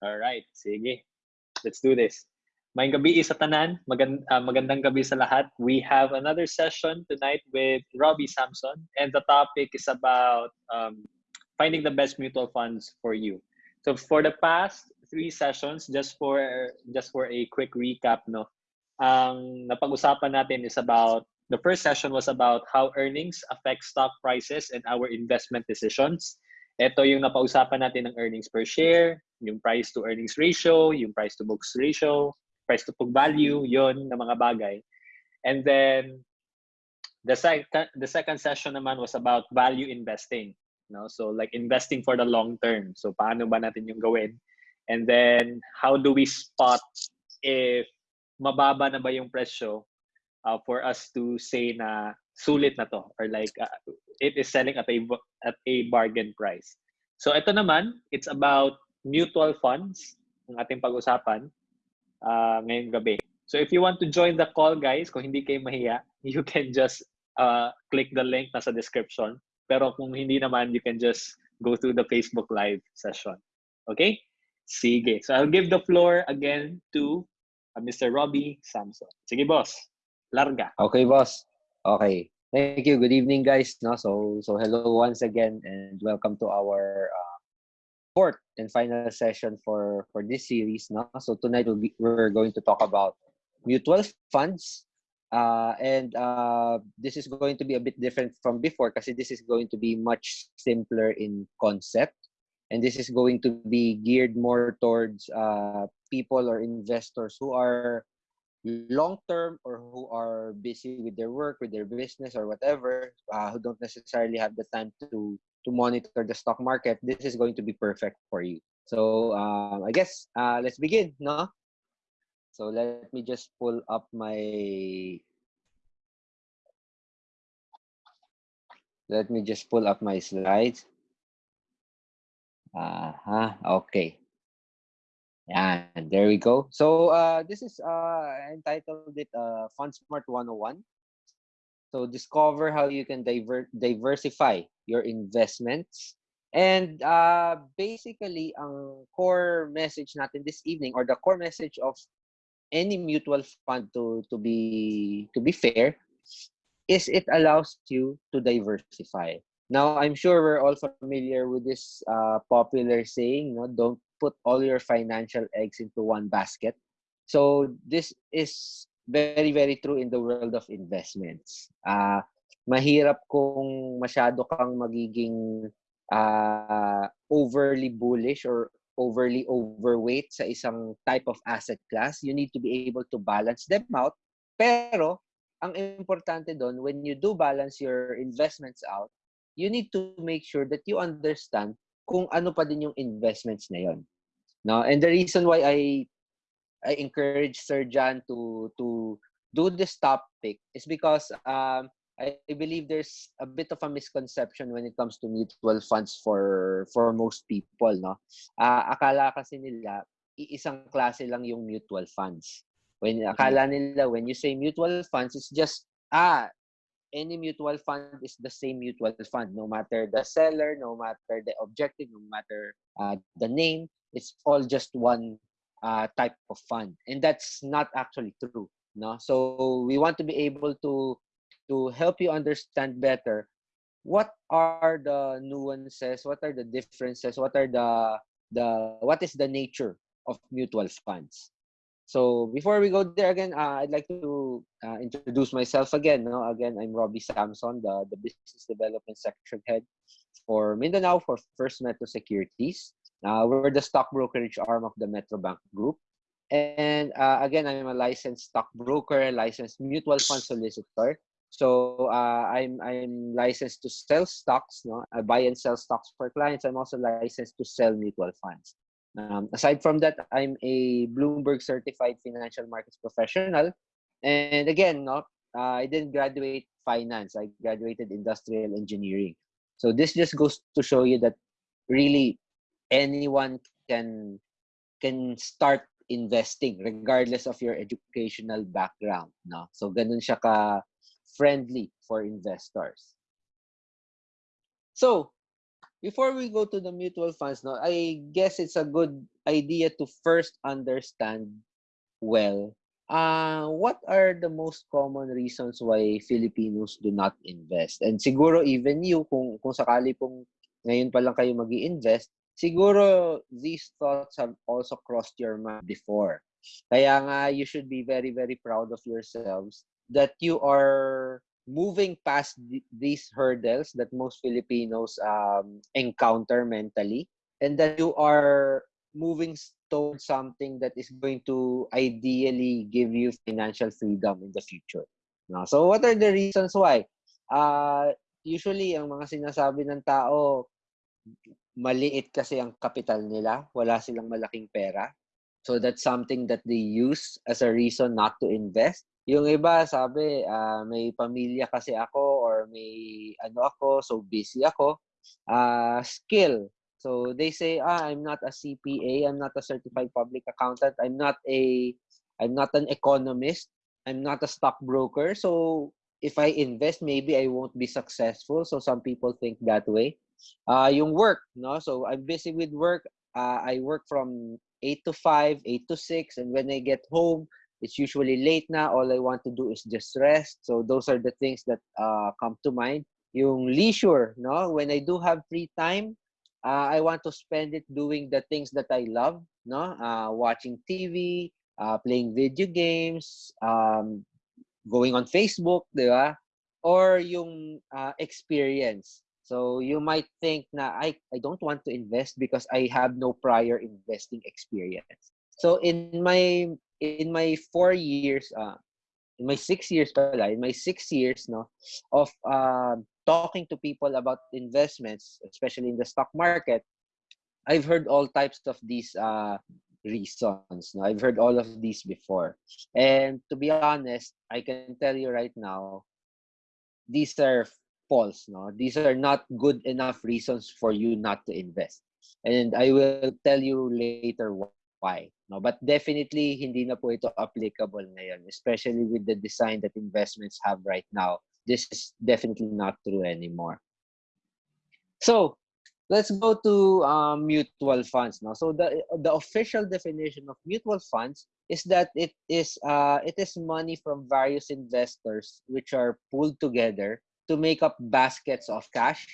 Alright, sige. Let's do this. May gabi sa tanan. Magand uh, magandang gabi sa lahat. We have another session tonight with Robbie Samson, and the topic is about um, finding the best mutual funds for you. So for the past three sessions, just for just for a quick recap, no, ang napag-usapan natin is about the first session was about how earnings affect stock prices and our investment decisions. Ito yung napausapan natin ng earnings per share, yung price to earnings ratio, yung price to books ratio, price to book value, yon na mga bagay. And then the second the second session naman was about value investing, no? So like investing for the long term. So paano ba natin yung gawin? And then how do we spot if mababa na ba yung presyo uh, for us to say na sulit na to or like uh, it is selling at a at a bargain price. So ito naman, it's about mutual funds ang ating pag-usapan uh, ngayong gabi. So if you want to join the call guys, kung hindi kayo mahiya, you can just uh, click the link nasa description. Pero kung hindi naman, you can just go through the Facebook live session. Okay? Sige. So I'll give the floor again to uh, Mr. Robbie Samson. Sige boss. Larga. Okay, boss. Okay. Thank you. Good evening, guys. No, so so hello once again, and welcome to our uh, fourth and final session for for this series. No, so tonight we'll be, we're going to talk about mutual funds, uh, and uh, this is going to be a bit different from before because this is going to be much simpler in concept, and this is going to be geared more towards uh, people or investors who are long term or who are busy with their work with their business or whatever uh, who don't necessarily have the time to to monitor the stock market this is going to be perfect for you so um, i guess uh, let's begin no so let me just pull up my let me just pull up my slides uh -huh. okay and there we go. So uh, this is uh, entitled it uh, FundSmart 101. So discover how you can diver diversify your investments. And uh, basically, ang core message natin this evening or the core message of any mutual fund to to be to be fair is it allows you to diversify. Now, I'm sure we're all familiar with this uh, popular saying, no, don't put all your financial eggs into one basket. So this is very, very true in the world of investments. Uh, mahirap kung masyado kang magiging uh, overly bullish or overly overweight sa isang type of asset class. You need to be able to balance them out. Pero, ang importante doon, when you do balance your investments out, you need to make sure that you understand kung ano pa din yung investments na yon. No? And the reason why I I encourage Sir John to to do this topic is because um, I believe there's a bit of a misconception when it comes to mutual funds for for most people, no? Uh, akala kasi nila iisang klase lang yung mutual funds. When akala nila when you say mutual funds it's just ah any mutual fund is the same mutual fund no matter the seller no matter the objective no matter uh, the name it's all just one uh, type of fund and that's not actually true no so we want to be able to to help you understand better what are the nuances what are the differences what are the the what is the nature of mutual funds so before we go there again, uh, I'd like to uh, introduce myself again. No? Again, I'm Robbie Samson, the, the Business Development Section Head for Mindanao for First Metro Securities. Uh, we're the stock brokerage arm of the Metro Bank Group. And uh, again, I'm a licensed stockbroker, licensed mutual fund solicitor. So uh, I'm I'm licensed to sell stocks, no? I buy and sell stocks for clients. I'm also licensed to sell mutual funds. Um, aside from that, I'm a Bloomberg certified financial markets professional. And again, no, uh, I didn't graduate finance. I graduated industrial engineering. So this just goes to show you that really anyone can can start investing regardless of your educational background. No? So ganun siya ka friendly for investors. So before we go to the mutual funds, no, I guess it's a good idea to first understand well uh, what are the most common reasons why Filipinos do not invest? And siguro even you, kung, kung sakali pong ngayon pa lang kayo mag invest siguro these thoughts have also crossed your mind before. Kaya nga, you should be very, very proud of yourselves that you are moving past th- these hurdles that most Filipinos um, encounter mentally and that you are moving towards something that is going to ideally give you financial freedom in the future. No? So what are the reasons why? Uh, usually, ang mga sinasabi ng tao, maliit kasi ang kapital nila, wala silang malaking pera. So that's something that they use as a reason not to invest. Yung iba sabi, uh, may pamilya kasi ako or may ano ako, so busy ako. Uh, skill. So they say, ah, I'm not a CPA, I'm not a certified public accountant, I'm not a I'm not an economist, I'm not a stockbroker. So if I invest, maybe I won't be successful. So some people think that way. Uh, yung work, no? So I'm busy with work. Uh, I work from 8 to 5, 8 to 6, and when I get home, it's usually late na. All I want to do is just rest. So those are the things that uh, come to mind. Yung leisure, no? When I do have free time, uh, I want to spend it doing the things that I love, no? Uh, watching TV, uh, playing video games, um, going on Facebook, di ba? Or yung uh, experience. So you might think na I, I don't want to invest because I have no prior investing experience. So in my in my four years, uh, in my six years pala, in my six years no, of uh, talking to people about investments, especially in the stock market, I've heard all types of these uh, reasons. No? I've heard all of these before. And to be honest, I can tell you right now, these are false. No? These are not good enough reasons for you not to invest. And I will tell you later why. No? But definitely, hindi na po ito applicable ngayon, especially with the design that investments have right now this is definitely not true anymore. So let's go to um, mutual funds now. So the the official definition of mutual funds is that it is uh, it is money from various investors which are pooled together to make up baskets of cash,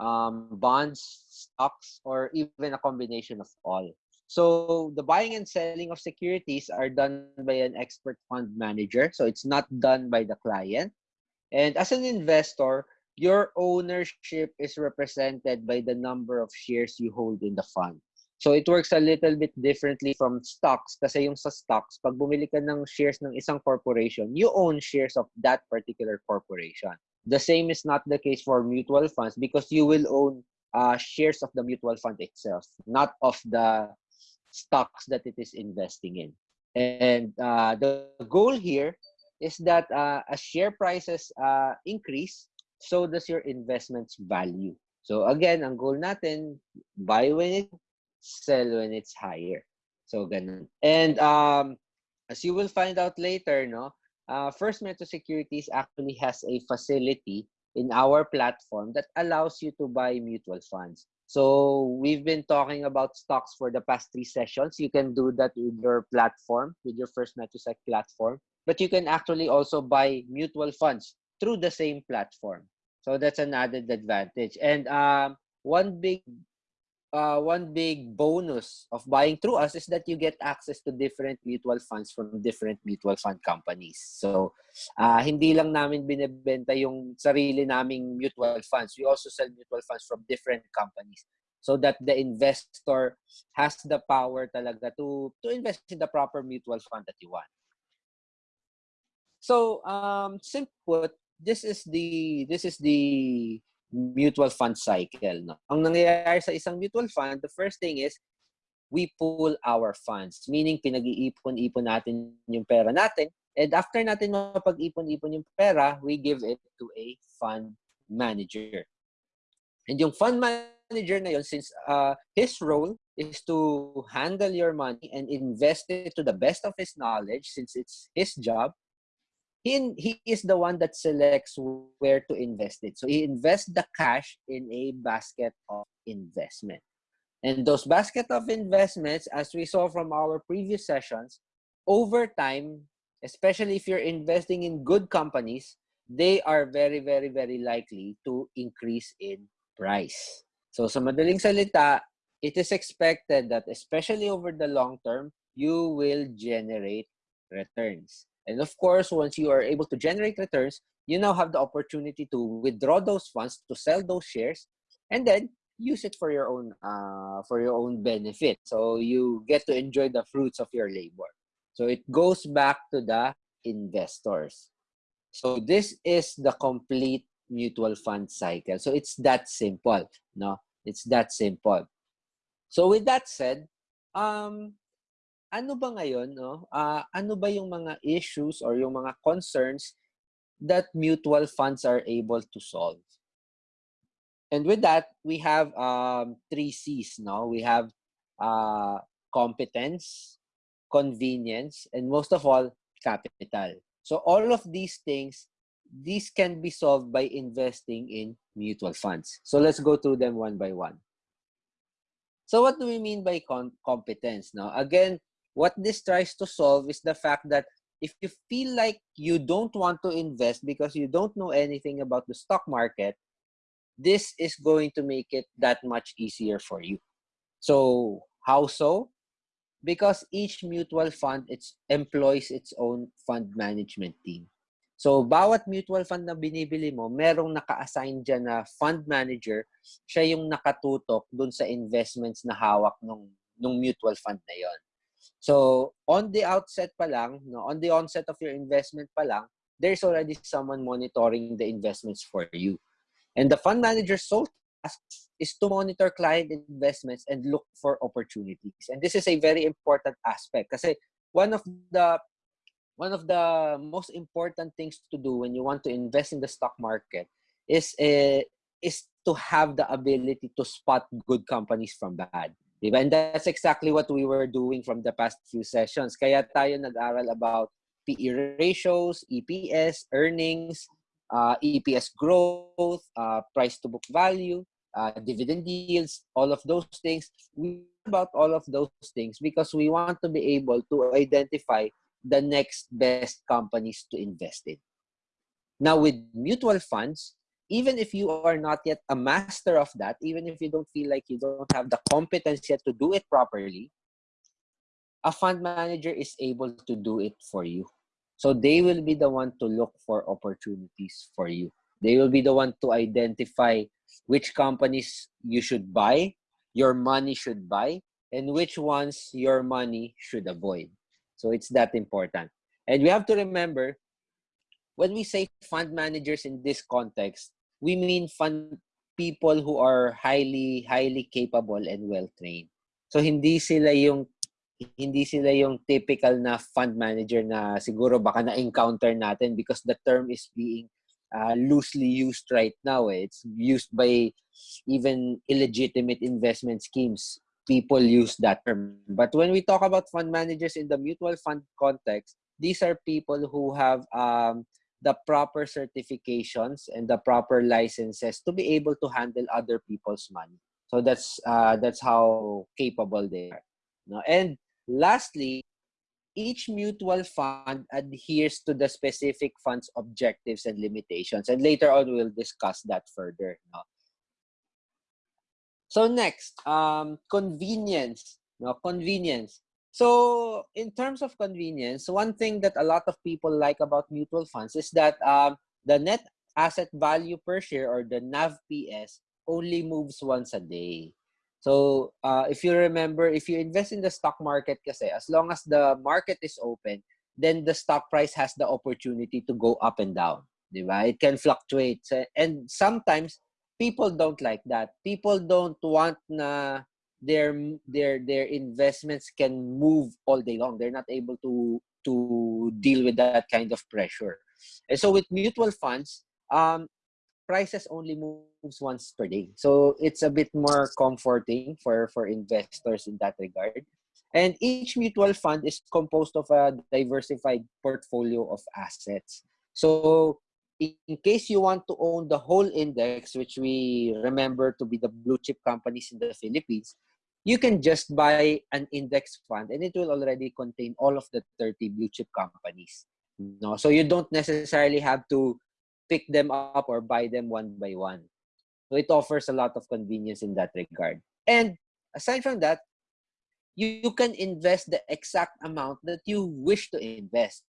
um, bonds, stocks, or even a combination of all. So the buying and selling of securities are done by an expert fund manager. So it's not done by the client. And as an investor, your ownership is represented by the number of shares you hold in the fund. So it works a little bit differently from stocks kasi yung sa stocks, pag bumili ka ng shares ng isang corporation, you own shares of that particular corporation. The same is not the case for mutual funds because you will own uh, shares of the mutual fund itself, not of the stocks that it is investing in. And uh, the goal here is that uh, as share prices uh, increase, so does your investment's value. So again, ang goal natin, buy when it, sell when it's higher. So ganun. And um, as you will find out later, no, uh, First Metro Securities actually has a facility in our platform that allows you to buy mutual funds. So we've been talking about stocks for the past three sessions. You can do that with your platform, with your First Metrosec platform but you can actually also buy mutual funds through the same platform. So that's an added advantage. And um, one big uh, one big bonus of buying through us is that you get access to different mutual funds from different mutual fund companies. So, uh, hindi lang namin binebenta yung sarili naming mutual funds. We also sell mutual funds from different companies so that the investor has the power talaga to to invest in the proper mutual fund that you want. So, um, simple this is the this is the mutual fund cycle. No? Ang nangyayari sa isang mutual fund, the first thing is we pool our funds. Meaning, pinag-iipon-ipon natin yung pera natin. And after natin mapag-ipon-ipon yung pera, we give it to a fund manager. And yung fund manager na yun, since uh, his role is to handle your money and invest it to the best of his knowledge, since it's his job, he, he is the one that selects where to invest it. So he invests the cash in a basket of investment. And those basket of investments, as we saw from our previous sessions, over time, especially if you're investing in good companies, they are very, very, very likely to increase in price. So sa madaling salita, it is expected that especially over the long term, you will generate returns. And of course, once you are able to generate returns, you now have the opportunity to withdraw those funds, to sell those shares, and then use it for your own uh, for your own benefit. So you get to enjoy the fruits of your labor. So it goes back to the investors. So this is the complete mutual fund cycle. So it's that simple, no? It's that simple. So with that said, um, ano ba ngayon, no? Uh, ano ba yung mga issues or yung mga concerns that mutual funds are able to solve? And with that, we have um, three C's, no? We have uh, competence, convenience, and most of all, capital. So all of these things, these can be solved by investing in mutual funds. So let's go through them one by one. So what do we mean by competence? Now, again, what this tries to solve is the fact that if you feel like you don't want to invest because you don't know anything about the stock market, this is going to make it that much easier for you. So how so? Because each mutual fund it employs its own fund management team. So, bawat mutual fund na binibili mo, merong naka-assign dyan na fund manager, siya yung nakatutok dun sa investments na hawak nung, nung mutual fund na yon. So, on the outset pa lang, no, on the onset of your investment pa lang, there's already someone monitoring the investments for you. And the fund manager's sole task is to monitor client investments and look for opportunities. And this is a very important aspect kasi one of the one of the most important things to do when you want to invest in the stock market is uh, is to have the ability to spot good companies from bad. Diba? And that's exactly what we were doing from the past few sessions. Kaya tayo nag-aral about PE ratios, EPS, earnings, uh, EPS growth, uh, price to book value, uh, dividend yields, all of those things. We about all of those things because we want to be able to identify the next best companies to invest in. Now, with mutual funds, even if you are not yet a master of that, even if you don't feel like you don't have the competence yet to do it properly, a fund manager is able to do it for you. So they will be the one to look for opportunities for you. They will be the one to identify which companies you should buy, your money should buy, and which ones your money should avoid. So it's that important. And we have to remember when we say fund managers in this context, we mean fund people who are highly highly capable and well trained. So hindi sila yung hindi sila yung typical na fund manager na siguro baka na-encounter natin because the term is being uh, loosely used right now. Eh. It's used by even illegitimate investment schemes. People use that term. But when we talk about fund managers in the mutual fund context, these are people who have um, the proper certifications and the proper licenses to be able to handle other people's money. So that's uh, that's how capable they are. No? And Lastly, each mutual fund adheres to the specific fund's objectives and limitations. And later on, we'll discuss that further. No? So next, um, convenience. No, convenience. So in terms of convenience, one thing that a lot of people like about mutual funds is that um, the net asset value per share or the NAV PS only moves once a day. So, uh, if you remember, if you invest in the stock market kasi, as long as the market is open, then the stock price has the opportunity to go up and down. Diba? It can fluctuate. And sometimes, people don't like that. People don't want na their their their investments can move all day long. They're not able to to deal with that kind of pressure. And so with mutual funds, um, prices only moves once per day. So it's a bit more comforting for, for investors in that regard. And each mutual fund is composed of a diversified portfolio of assets. So in case you want to own the whole index, which we remember to be the blue chip companies in the Philippines, you can just buy an index fund and it will already contain all of the 30 blue chip companies. No, so you don't necessarily have to pick them up or buy them one by one. So it offers a lot of convenience in that regard. And aside from that, you, you can invest the exact amount that you wish to invest.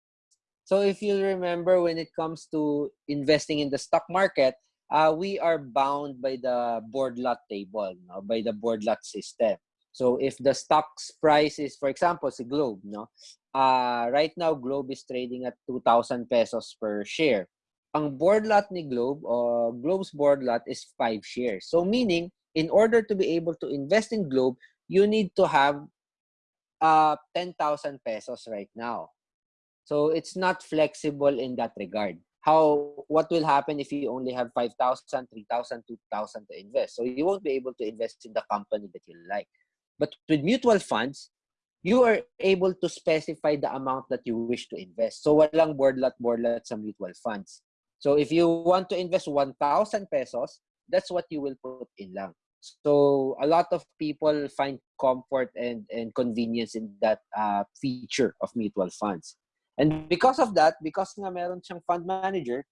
So if you remember when it comes to investing in the stock market, uh, we are bound by the board lot table, no? by the board lot system. So if the stock's price is, for example, si Globe, no? Uh, right now, Globe is trading at 2,000 pesos per share. Ang board lot ni Globe, or Globe's board lot is 5 shares. So meaning, in order to be able to invest in Globe, you need to have uh, 10,000 pesos right now. So it's not flexible in that regard. How what will happen if you only have 5,000, 3,000, 2,000 to invest? So you won't be able to invest in the company that you like. But with mutual funds, you are able to specify the amount that you wish to invest. So walang board lot sa mutual funds. So if you want to invest 1,000 pesos, that's what you will put in lang. So a lot of people find comfort and, and convenience in that uh, feature of mutual funds. And because of that, because nga meron siyang fund manager,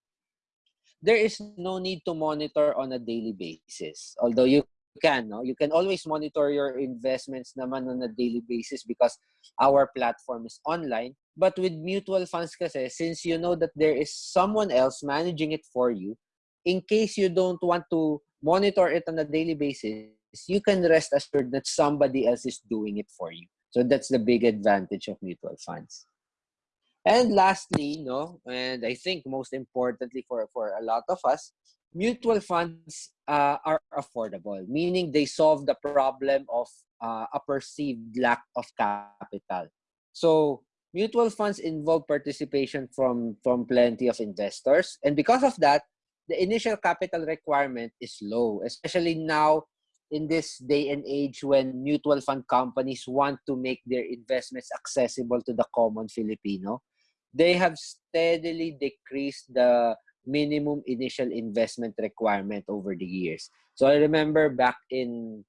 there is no need to monitor on a daily basis. Although you can, no? You can always monitor your investments naman on a daily basis because our platform is online. But with mutual funds kasi, since you know that there is someone else managing it for you, in case you don't want to monitor it on a daily basis, you can rest assured that somebody else is doing it for you. So that's the big advantage of mutual funds. And lastly, no, and I think most importantly for, for a lot of us, mutual funds uh, are affordable, meaning they solve the problem of uh, a perceived lack of capital. So mutual funds involve participation from, from plenty of investors. And because of that, the initial capital requirement is low, especially now in this day and age when mutual fund companies want to make their investments accessible to the common Filipino. They have steadily decreased the minimum initial investment requirement over the years. So I remember back in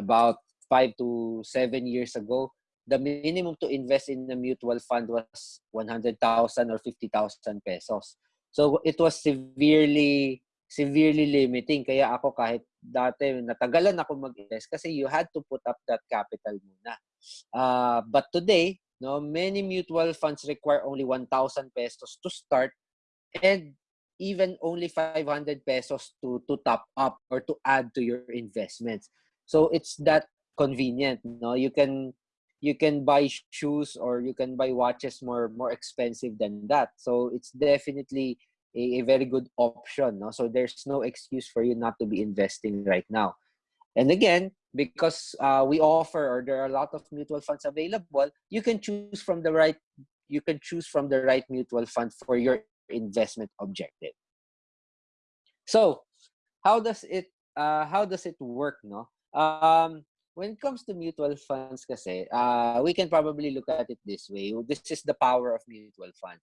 about five to seven years ago, the minimum to invest in a mutual fund was 100,000 or 50,000 pesos. So it was severely severely limiting. Kaya ako kahit dati natagalan ako mag-invest kasi you had to put up that capital muna. Uh, but today, no, many mutual funds require only 1,000 pesos to start and even only 500 pesos to to top up or to add to your investments. So it's that convenient no? You can you can buy shoes or you can buy watches more more expensive than that. So it's definitely a, a very good option no? So there's no excuse for you not to be investing right now. And again because uh, we offer or there are a lot of mutual funds available you can choose from the right you can choose from the right mutual fund for your investment objective. So, how does it uh, how does it work, no? Um, when it comes to mutual funds kasi, uh, we can probably look at it this way. This is the power of mutual funds.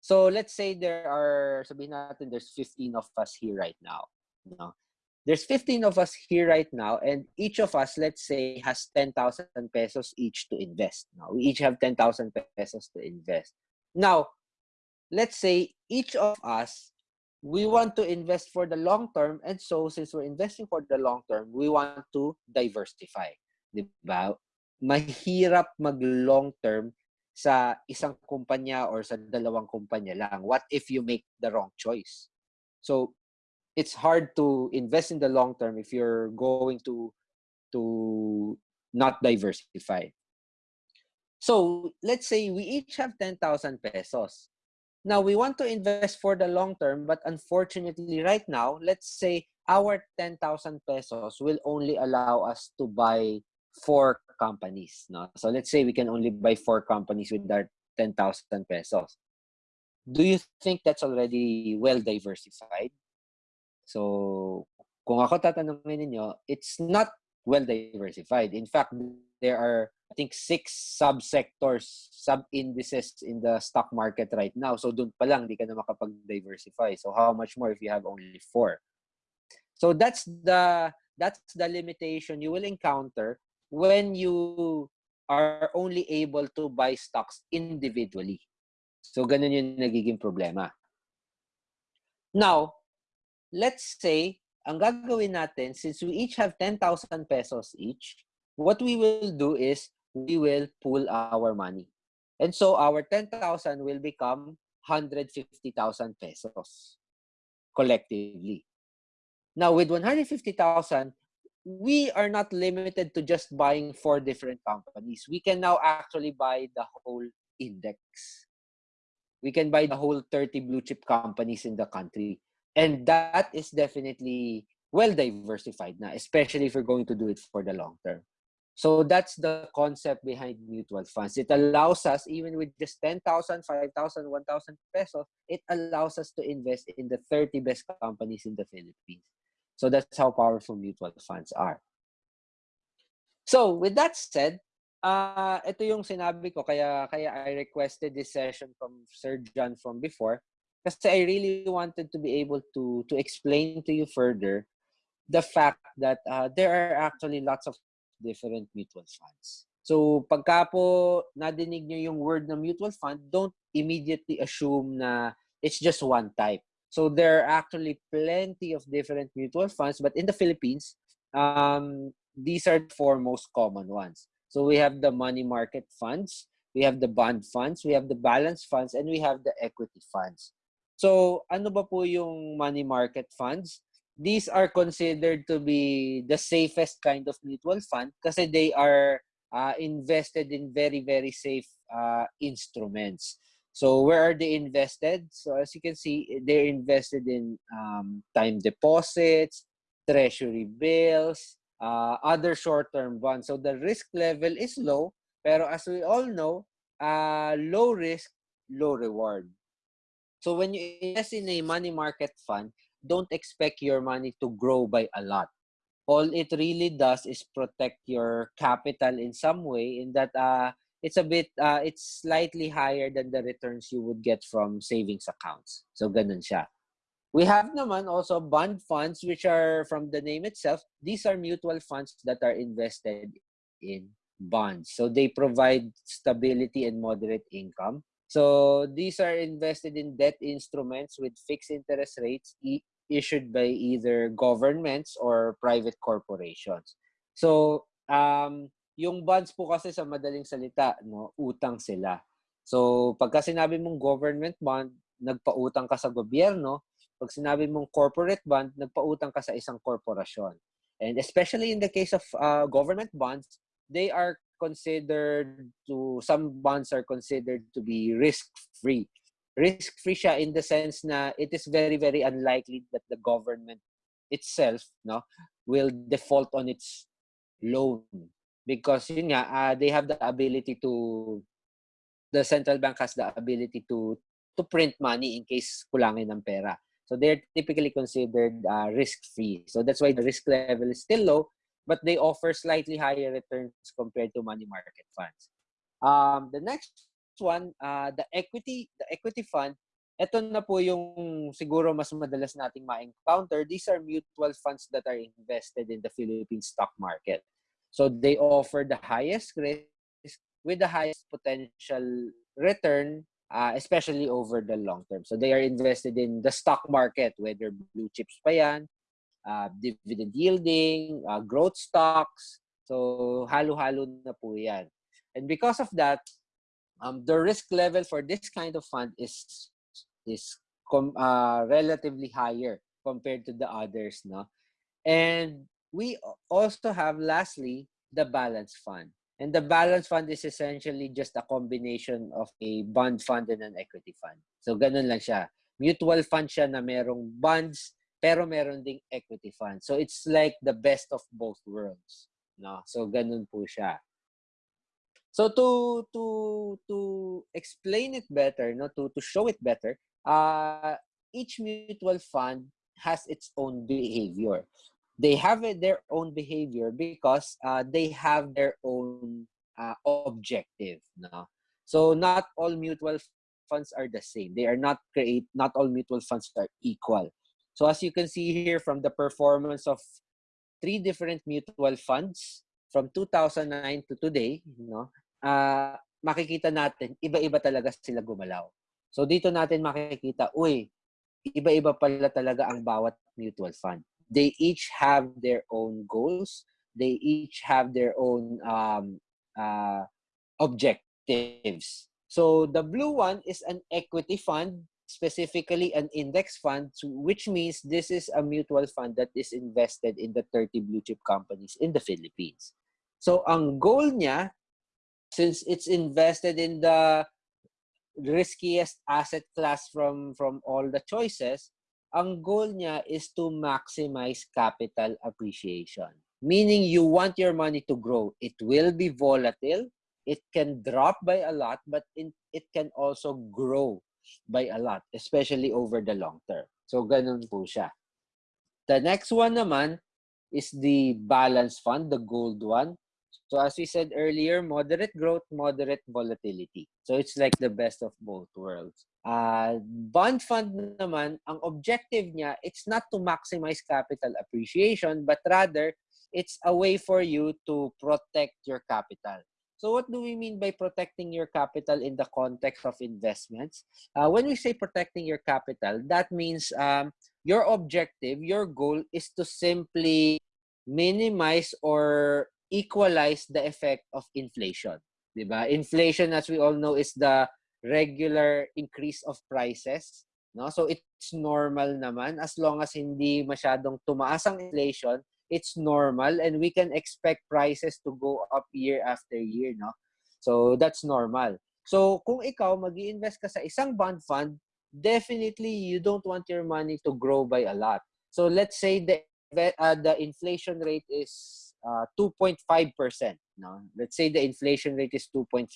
So, let's say there are, sabihin natin, there's 15 of us here right now. No? There's 15 of us here right now, and each of us, let's say, has 10,000 pesos each to invest. Now, we each have 10,000 pesos to invest. Now, let's say each of us we want to invest for the long term and so since we're investing for the long term we want to diversify di mahirap mag long term sa isang kumpanya or sa dalawang kumpanya lang what if you make the wrong choice so it's hard to invest in the long term if you're going to to not diversify so let's say we each have 10,000 pesos now, we want to invest for the long term, but unfortunately, right now, let's say our 10,000 pesos will only allow us to buy four companies. No? So let's say we can only buy four companies with our 10,000 pesos. Do you think that's already well diversified? So, kung ako tatanungin ninyo, it's not well diversified. In fact, there are I think six subsectors, sub-indices in the stock market right now. So doon pa lang, di ka na makapag-diversify. So how much more if you have only four? So that's the that's the limitation you will encounter when you are only able to buy stocks individually. So ganun yung nagiging problema. Now, let's say, ang gagawin natin, since we each have 10,000 pesos each, what we will do is we will pool our money. And so our 10,000 will become 150,000 pesos collectively. Now, with 150,000, we are not limited to just buying four different companies. We can now actually buy the whole index. We can buy the whole 30 blue chip companies in the country. And that is definitely well diversified now, especially if we're going to do it for the long term. So that's the concept behind mutual funds. It allows us, even with just 10,000, 5,000, 1,000 pesos, it allows us to invest in the 30 best companies in the Philippines. So that's how powerful mutual funds are. So with that said, uh, ito yung sinabi ko, kaya, kaya I requested this session from Sir John from before, kasi I really wanted to be able to, to explain to you further the fact that uh, there are actually lots of different mutual funds. So, pagka po nadinig nyo yung word na mutual fund, don't immediately assume na it's just one type. So, there are actually plenty of different mutual funds, but in the Philippines, um, these are the four most common ones. So, we have the money market funds, we have the bond funds, we have the balance funds, and we have the equity funds. So, ano ba po yung money market funds? these are considered to be the safest kind of mutual fund kasi they are uh, invested in very, very safe uh, instruments. So where are they invested? So as you can see, they're invested in um, time deposits, treasury bills, uh, other short-term bonds. So the risk level is low, pero as we all know, uh, low risk, low reward. So when you invest in a money market fund, don't expect your money to grow by a lot. All it really does is protect your capital in some way in that uh, it's a bit, uh, it's slightly higher than the returns you would get from savings accounts. So ganun siya. We have naman also bond funds which are from the name itself, these are mutual funds that are invested in bonds. So they provide stability and moderate income. So these are invested in debt instruments with fixed interest rates issued by either governments or private corporations. So, um, yung bonds po kasi sa madaling salita, no, utang sila. So, pagka sinabi mong government bond, nagpautang ka sa gobyerno. Pag sinabi mong corporate bond, nagpautang ka sa isang korporasyon. And especially in the case of uh, government bonds, they are considered to, some bonds are considered to be risk-free. Risk-free siya in the sense na it is very, very unlikely that the government itself no will default on its loan. Because yun nga uh, they have the ability to the central bank has the ability to to print money in case kulangin ng pera. So they're typically considered uh, risk free so that's why the risk level is still low but they offer slightly higher returns compared to money market funds um the next one, uh, the equity, the equity fund, ito na po yung siguro mas madalas nating ma-encounter. These are mutual funds that are invested in the Philippine stock market. So they offer the highest risk with the highest potential return, uh, especially over the long term. So they are invested in the stock market, whether blue chips pa yan, uh, dividend yielding, uh, growth stocks. So halo-halo na po yan. And because of that, um, the risk level for this kind of fund is is com, uh, relatively higher compared to the others no and we also have lastly the balance fund and the balance fund is essentially just a combination of a bond fund and an equity fund so ganun lang siya mutual fund siya na merong bonds pero meron ding equity fund so it's like the best of both worlds no so ganun po siya So to to to explain it better, no, to to show it better, uh, each mutual fund has its own behavior. they have their own behavior because uh, they have their own uh, objective. No? So not all mutual funds are the same. They are not create. Not all mutual funds are equal. So as you can see here from the performance of three different mutual funds from 2009 to today, no, uh, makikita natin iba-iba talaga sila gumalaw. So dito natin makikita, uy, iba-iba pala talaga ang bawat mutual fund. They each have their own goals. They each have their own um, uh, objectives. So the blue one is an equity fund, specifically an index fund, which means this is a mutual fund that is invested in the 30 blue chip companies in the Philippines. So ang goal niya, since it's invested in the riskiest asset class from from all the choices, ang goal niya is to maximize capital appreciation. Meaning you want your money to grow. It will be volatile. It can drop by a lot, but in, it can also grow by a lot, especially over the long term. So ganun po siya. The next one naman is the balance fund, the gold one. So as we said earlier, moderate growth, moderate volatility. So it's like the best of both worlds. Uh, bond fund naman, ang objective niya, it's not to maximize capital appreciation, but rather, it's a way for you to protect your capital. So what do we mean by protecting your capital in the context of investments? Uh, when we say protecting your capital, that means um, your objective, your goal is to simply minimize or equalize the effect of inflation. Diba? Inflation, as we all know, is the regular increase of prices. No? So it's normal naman as long as hindi masyadong tumaas ang inflation, it's normal and we can expect prices to go up year after year, no? So that's normal. So kung ikaw mag-invest ka sa isang bond fund, definitely you don't want your money to grow by a lot. So let's say the uh, the inflation rate is uh, 2.5%. No? Let's say the inflation rate is 2.5%,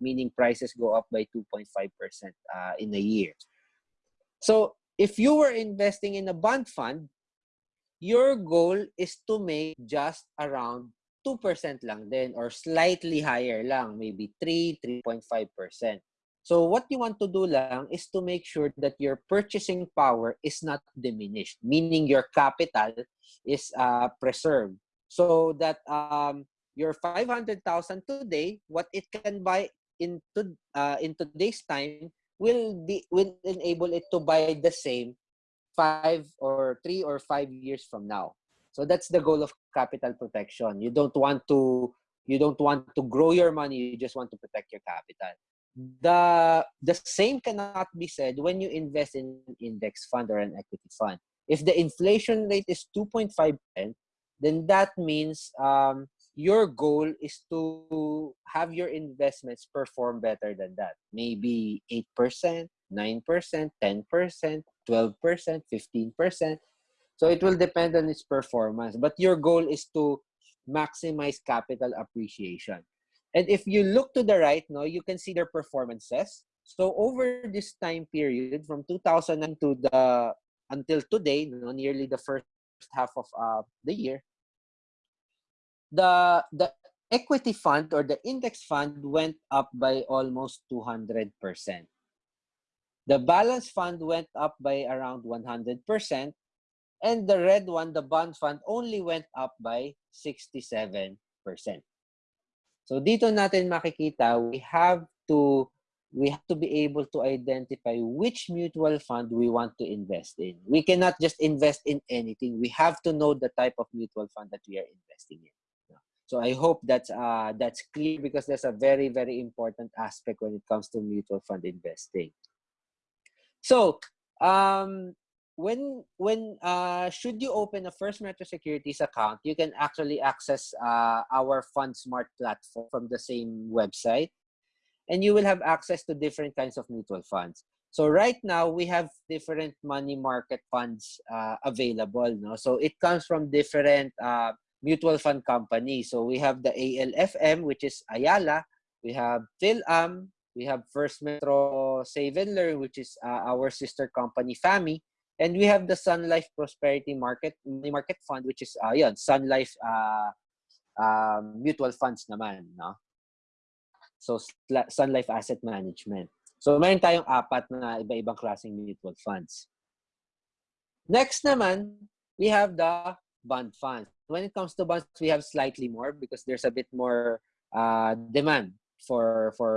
meaning prices go up by 2.5% uh, in a year. So if you were investing in a bond fund, your goal is to make just around 2% lang din or slightly higher lang, maybe 3, 3.5%. So what you want to do lang is to make sure that your purchasing power is not diminished, meaning your capital is uh, preserved. So that um, your 500,000 today, what it can buy in, to, uh, in today's time will be will enable it to buy the same five or three or five years from now. So that's the goal of capital protection. You don't want to you don't want to grow your money, you just want to protect your capital. The the same cannot be said when you invest in an index fund or an equity fund. If the inflation rate is 2.5%, then that means um, your goal is to have your investments perform better than that. Maybe 8%, 9%, 10%, 12%, 15%. So it will depend on its performance. But your goal is to maximize capital appreciation. And if you look to the right, no, you can see their performances. So over this time period, from 2009 to the until today, no, nearly the first half of uh, the year, the the equity fund or the index fund went up by almost 200%. The balance fund went up by around 100%. And the red one, the bond fund, only went up by 67%. So dito natin makikita, we have to we have to be able to identify which mutual fund we want to invest in. We cannot just invest in anything. We have to know the type of mutual fund that we are investing in. So I hope that's uh, that's clear because that's a very very important aspect when it comes to mutual fund investing. So um, when when uh, should you open a First Metro Securities account, you can actually access uh, our Fund Smart platform from the same website, and you will have access to different kinds of mutual funds. So right now we have different money market funds uh, available. No, so it comes from different uh, mutual fund companies. So we have the ALFM, which is Ayala. We have PhilAm. We have First Metro Save and Learn, which is uh, our sister company, FAMI. And we have the Sun Life Prosperity Market Money Market Fund, which is, uh, yun, Sun Life uh, uh, mutual funds naman, no? So, Sun Life Asset Management. So, mayroon tayong apat na iba-ibang klaseng mutual funds. Next naman, we have the bond funds. When it comes to bonds, we have slightly more because there's a bit more uh, demand for for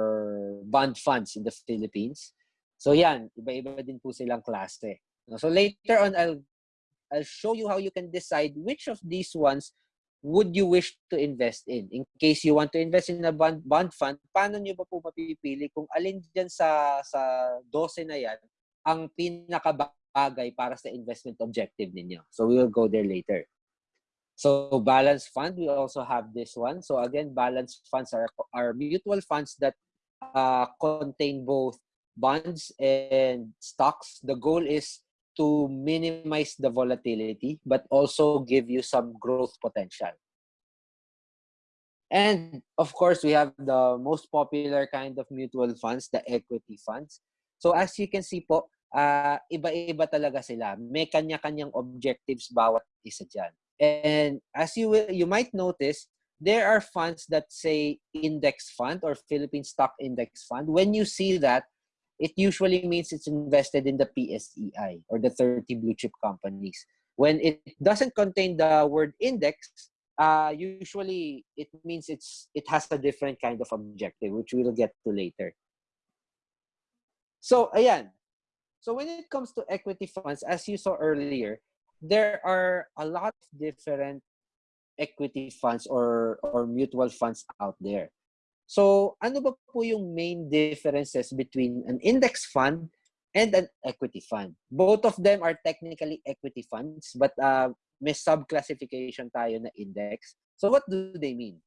bond funds in the Philippines. So yan, iba-iba din po silang klase. So later on, I'll I'll show you how you can decide which of these ones would you wish to invest in. In case you want to invest in a bond, bond fund, paano nyo ba po mapipili kung alin dyan sa, sa 12 na yan ang pinakabagay para sa investment objective ninyo. So we will go there later. So balance fund, we also have this one. So again, balance funds are, are mutual funds that uh, contain both bonds and stocks. The goal is to minimize the volatility, but also give you some growth potential. And of course, we have the most popular kind of mutual funds, the equity funds. So as you can see po, uh, iba-iba talaga sila. May kanya-kanyang objectives bawat isa dyan. And as you will, you might notice, there are funds that say index fund or Philippine Stock Index Fund. When you see that, it usually means it's invested in the PSEI or the 30 blue chip companies. When it doesn't contain the word index, uh, usually it means it's it has a different kind of objective, which we'll get to later. So, ayan. So when it comes to equity funds, as you saw earlier, there are a lot of different equity funds or or mutual funds out there. So, ano ba po yung main differences between an index fund and an equity fund? Both of them are technically equity funds, but uh, may subclassification tayo na index. So, what do they mean?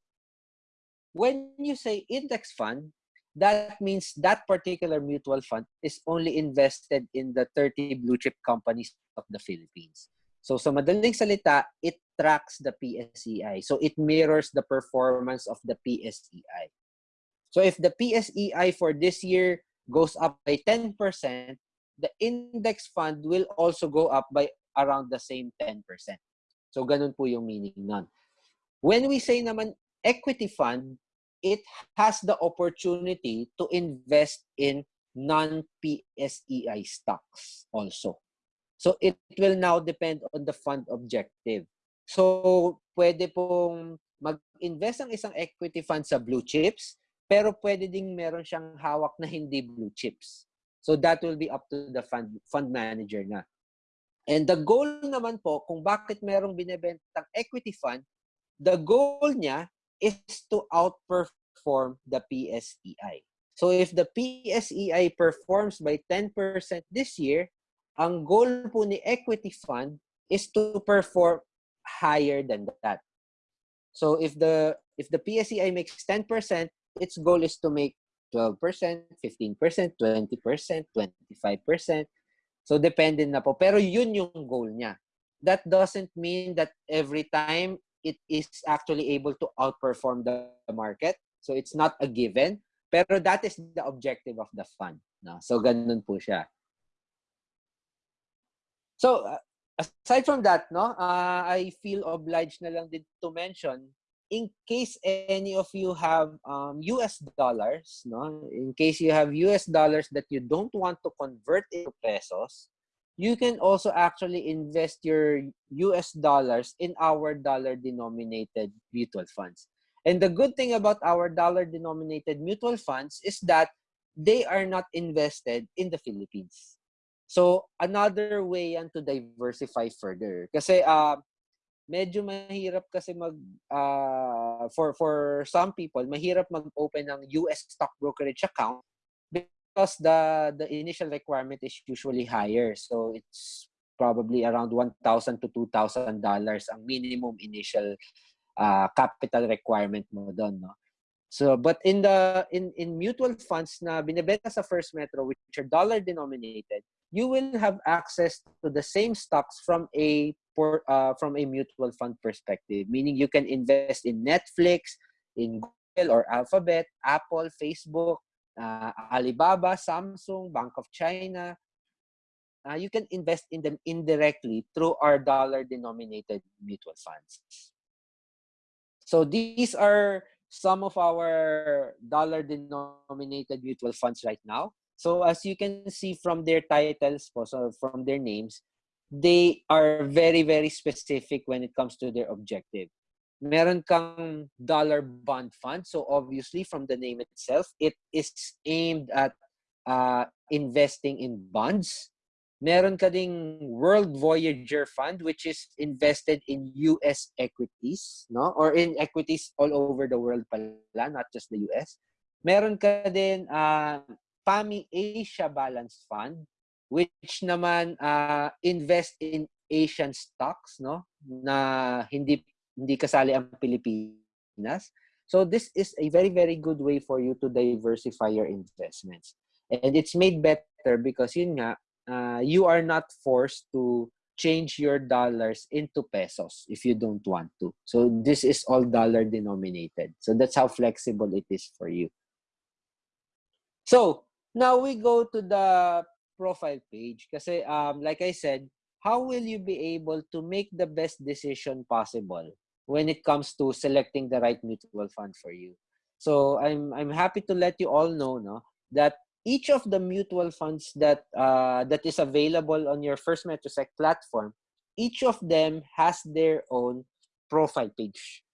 When you say index fund, that means that particular mutual fund is only invested in the 30 blue chip companies of the Philippines. So, sa madaling salita, it tracks the PSEI. So, it mirrors the performance of the PSEI. So if the PSEI for this year goes up by 10%, the index fund will also go up by around the same 10%. So ganun po yung meaning nun. When we say naman equity fund, it has the opportunity to invest in non-PSEI stocks also. So it will now depend on the fund objective. So pwede pong mag-invest ang isang equity fund sa blue chips, pero pwede ding meron siyang hawak na hindi blue chips. So that will be up to the fund, fund manager na. And the goal naman po, kung bakit merong binebentang equity fund, the goal niya is to outperform the PSEI. So if the PSEI performs by 10% this year, ang goal po ni equity fund is to perform higher than that. So if the if the PSEI makes 10%, its goal is to make 12%, 15%, 20%, 25%. So, depende na po. Pero yun yung goal niya. That doesn't mean that every time it is actually able to outperform the market. So, it's not a given. Pero that is the objective of the fund. No? So, ganun po siya. So, uh, aside from that, no, uh, I feel obliged na lang din to mention in case any of you have um, US dollars, no? in case you have US dollars that you don't want to convert into pesos, you can also actually invest your US dollars in our dollar denominated mutual funds. And the good thing about our dollar denominated mutual funds is that they are not invested in the Philippines. So another way yan to diversify further. Kasi uh, medyo mahirap kasi mag uh, for for some people mahirap mag-open ng US stock brokerage account because the the initial requirement is usually higher so it's probably around 1,000 to 2,000 dollars ang minimum initial uh, capital requirement mo doon no so but in the in in mutual funds na binebenta sa First Metro which are dollar denominated you will have access to the same stocks from a uh, from a mutual fund perspective, meaning you can invest in Netflix, in Google or Alphabet, Apple, Facebook, uh, Alibaba, Samsung, Bank of China. uh, you can invest in them indirectly through our dollar denominated mutual funds. So these are some of our dollar denominated mutual funds right now. So as you can see from their titles, so from their names, they are very, very specific when it comes to their objective. Meron kang dollar bond fund. So obviously from the name itself, it is aimed at uh, investing in bonds. Meron ka ding World Voyager Fund which is invested in US equities, no? Or in equities all over the world pala, not just the US. Meron ka din uh, PAMI Asia Balance Fund which naman uh, invest in Asian stocks, no? Na hindi hindi kasali ang Pilipinas. So this is a very very good way for you to diversify your investments. And it's made better because yun nga, uh, you are not forced to change your dollars into pesos if you don't want to. So this is all dollar denominated. So that's how flexible it is for you. So now we go to the profile page. Kasi um, like I said, how will you be able to make the best decision possible when it comes to selecting the right mutual fund for you? So I'm I'm happy to let you all know no that each of the mutual funds that uh, that is available on your First Metrosec platform, each of them has their own profile page.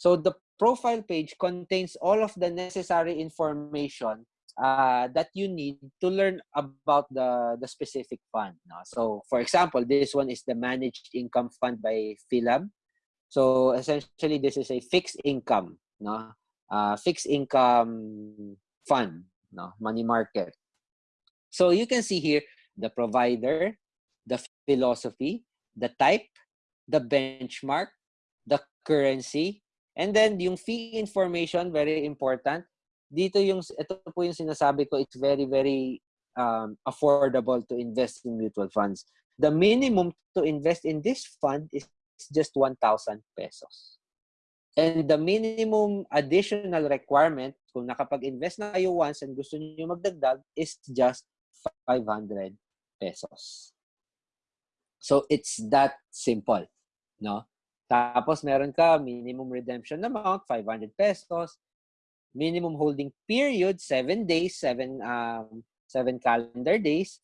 So the profile page contains all of the necessary information uh, that you need to learn about the, the specific fund. No? So for example, this one is the Managed Income Fund by Philab. So essentially, this is a fixed income, no? Uh, fixed income fund no money market so you can see here the provider the philosophy the type the benchmark the currency and then yung fee information very important dito yung ito po yung sinasabi ko it's very very um, affordable to invest in mutual funds the minimum to invest in this fund is just 1000 pesos And the minimum additional requirement, kung nakapag-invest na kayo once and gusto niyo magdagdag, is just 500 pesos. So, it's that simple. No? Tapos, meron ka minimum redemption amount, 500 pesos. Minimum holding period, 7 days, 7, um, 7 calendar days.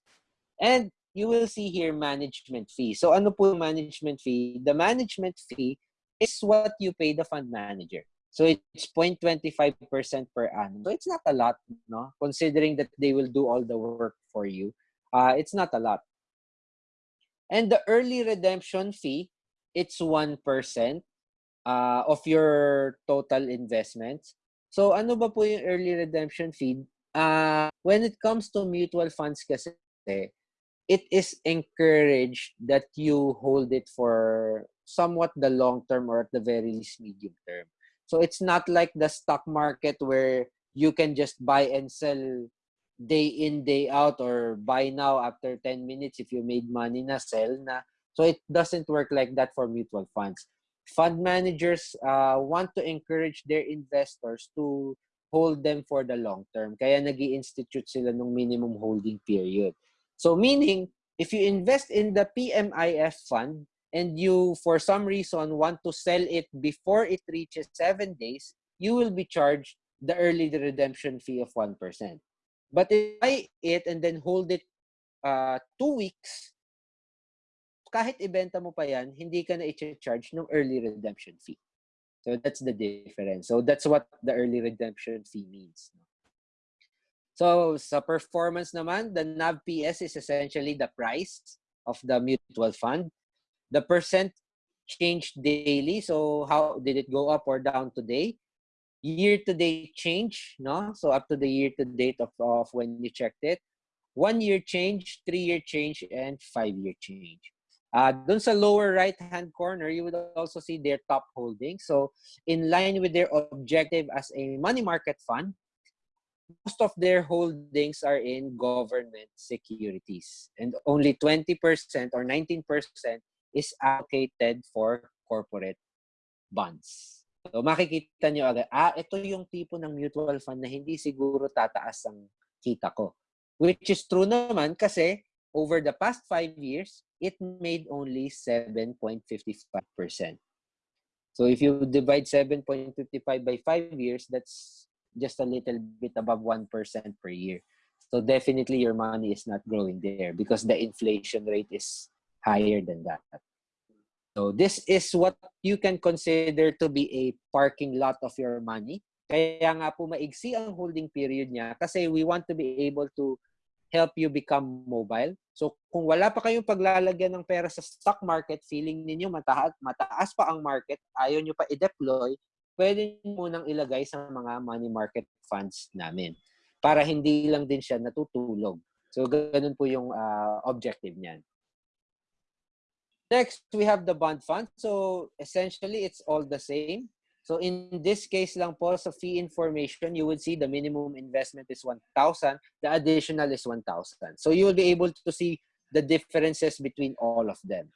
And you will see here management fee. So, ano po management fee? The management fee is what you pay the fund manager. So it's 0.25% per annum. So it's not a lot, no? Considering that they will do all the work for you. Uh, it's not a lot. And the early redemption fee, it's 1% uh, of your total investments. So ano ba po yung early redemption fee? Uh, when it comes to mutual funds kasi, it is encouraged that you hold it for somewhat the long term or at the very least medium term. So it's not like the stock market where you can just buy and sell day in day out or buy now after 10 minutes if you made money na sell na. So it doesn't work like that for mutual funds. Fund managers uh, want to encourage their investors to hold them for the long term. Kaya nag institute sila ng minimum holding period. So meaning, if you invest in the PMIF fund, and you, for some reason, want to sell it before it reaches seven days, you will be charged the early redemption fee of 1%. But if buy it and then hold it uh, two weeks, kahit ibenta mo pa yan, hindi ka na i-charge ng early redemption fee. So that's the difference. So that's what the early redemption fee means. So sa performance naman, the NAV PS is essentially the price of the mutual fund the percent changed daily. So how did it go up or down today? Year to date change, no? So up to the year to date of, of when you checked it. One year change, three year change, and five year change. Uh, dun sa lower right hand corner, you would also see their top holdings. So in line with their objective as a money market fund, most of their holdings are in government securities and only 20% or 19% is allocated for corporate bonds. So makikita nyo agad, ah, ito yung tipo ng mutual fund na hindi siguro tataas ang kita ko. Which is true naman kasi over the past five years, it made only 7.55%. So if you divide 7.55 by five years, that's just a little bit above 1% per year. So definitely your money is not growing there because the inflation rate is higher than that. So this is what you can consider to be a parking lot of your money. Kaya nga po maigsi ang holding period niya kasi we want to be able to help you become mobile. So kung wala pa kayong paglalagyan ng pera sa stock market, feeling ninyo mataas, mataas pa ang market, ayaw nyo pa i-deploy, pwede nyo munang ilagay sa mga money market funds namin para hindi lang din siya natutulog. So ganun po yung uh, objective niyan. Next, we have the bond fund. So essentially, it's all the same. So in this case lang po sa fee information, you would see the minimum investment is 1,000. The additional is 1,000. So you will be able to see the differences between all of them.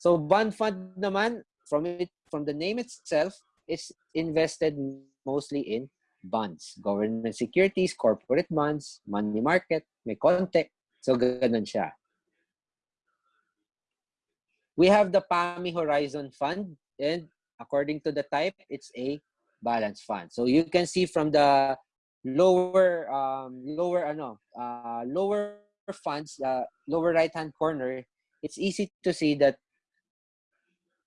So bond fund naman, from it from the name itself, is invested mostly in bonds, government securities, corporate bonds, money market, may konti. So, ganun siya. We have the PAMI Horizon Fund and according to the type, it's a balance fund. So, you can see from the lower, um, lower, ano, uh, lower funds, uh, lower right-hand corner, it's easy to see that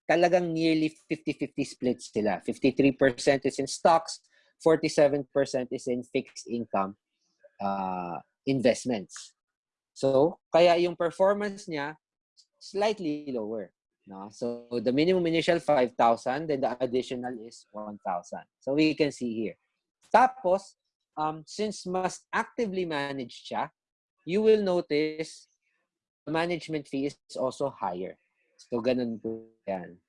talagang nearly 50-50 splits sila. 53% is in stocks, 47% is in fixed income uh, investments. So, kaya yung performance niya slightly lower. No? So, the minimum initial 5,000, then the additional is 1,000. So, we can see here. Tapos, um, since mas actively managed siya, you will notice the management fee is also higher. So, ganun po yan.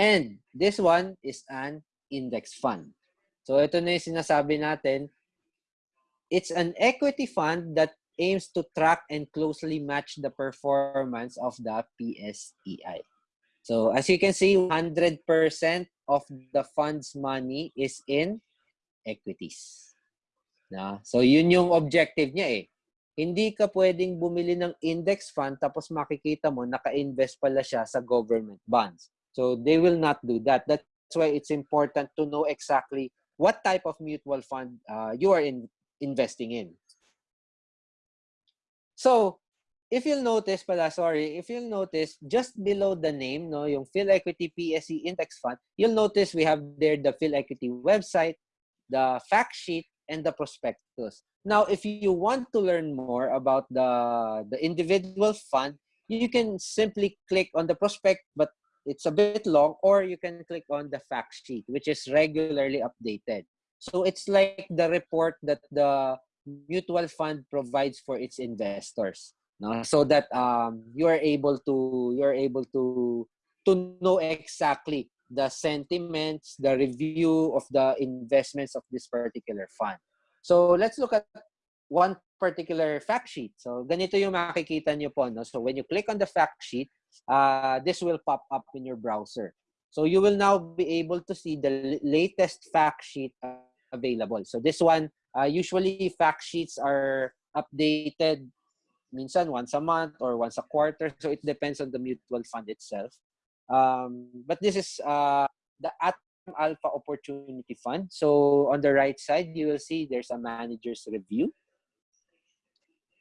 And this one is an index fund. So ito na yung sinasabi natin. It's an equity fund that aims to track and closely match the performance of the PSEI. So as you can see, 100% of the fund's money is in equities. Na? So yun yung objective niya eh. Hindi ka pwedeng bumili ng index fund tapos makikita mo naka-invest pala siya sa government bonds. So they will not do that. That That's why it's important to know exactly what type of mutual fund uh, you are in, investing in. So, if you'll notice pala, sorry, if you'll notice, just below the name, no, yung Phil Equity PSE Index Fund, you'll notice we have there the Phil Equity website, the fact sheet, and the prospectus. Now, if you want to learn more about the, the individual fund, you can simply click on the prospect, but it's a bit long or you can click on the fact sheet which is regularly updated so it's like the report that the mutual fund provides for its investors no? so that um, you are able to you're able to to know exactly the sentiments the review of the investments of this particular fund so let's look at one particular fact sheet so ganito yung makikita niyo po no so when you click on the fact sheet uh, this will pop up in your browser. So you will now be able to see the latest fact sheet available. So this one, uh, usually fact sheets are updated minsan once a month or once a quarter. So it depends on the mutual fund itself. Um, but this is uh, the Atom Alpha Opportunity Fund. So on the right side, you will see there's a manager's review.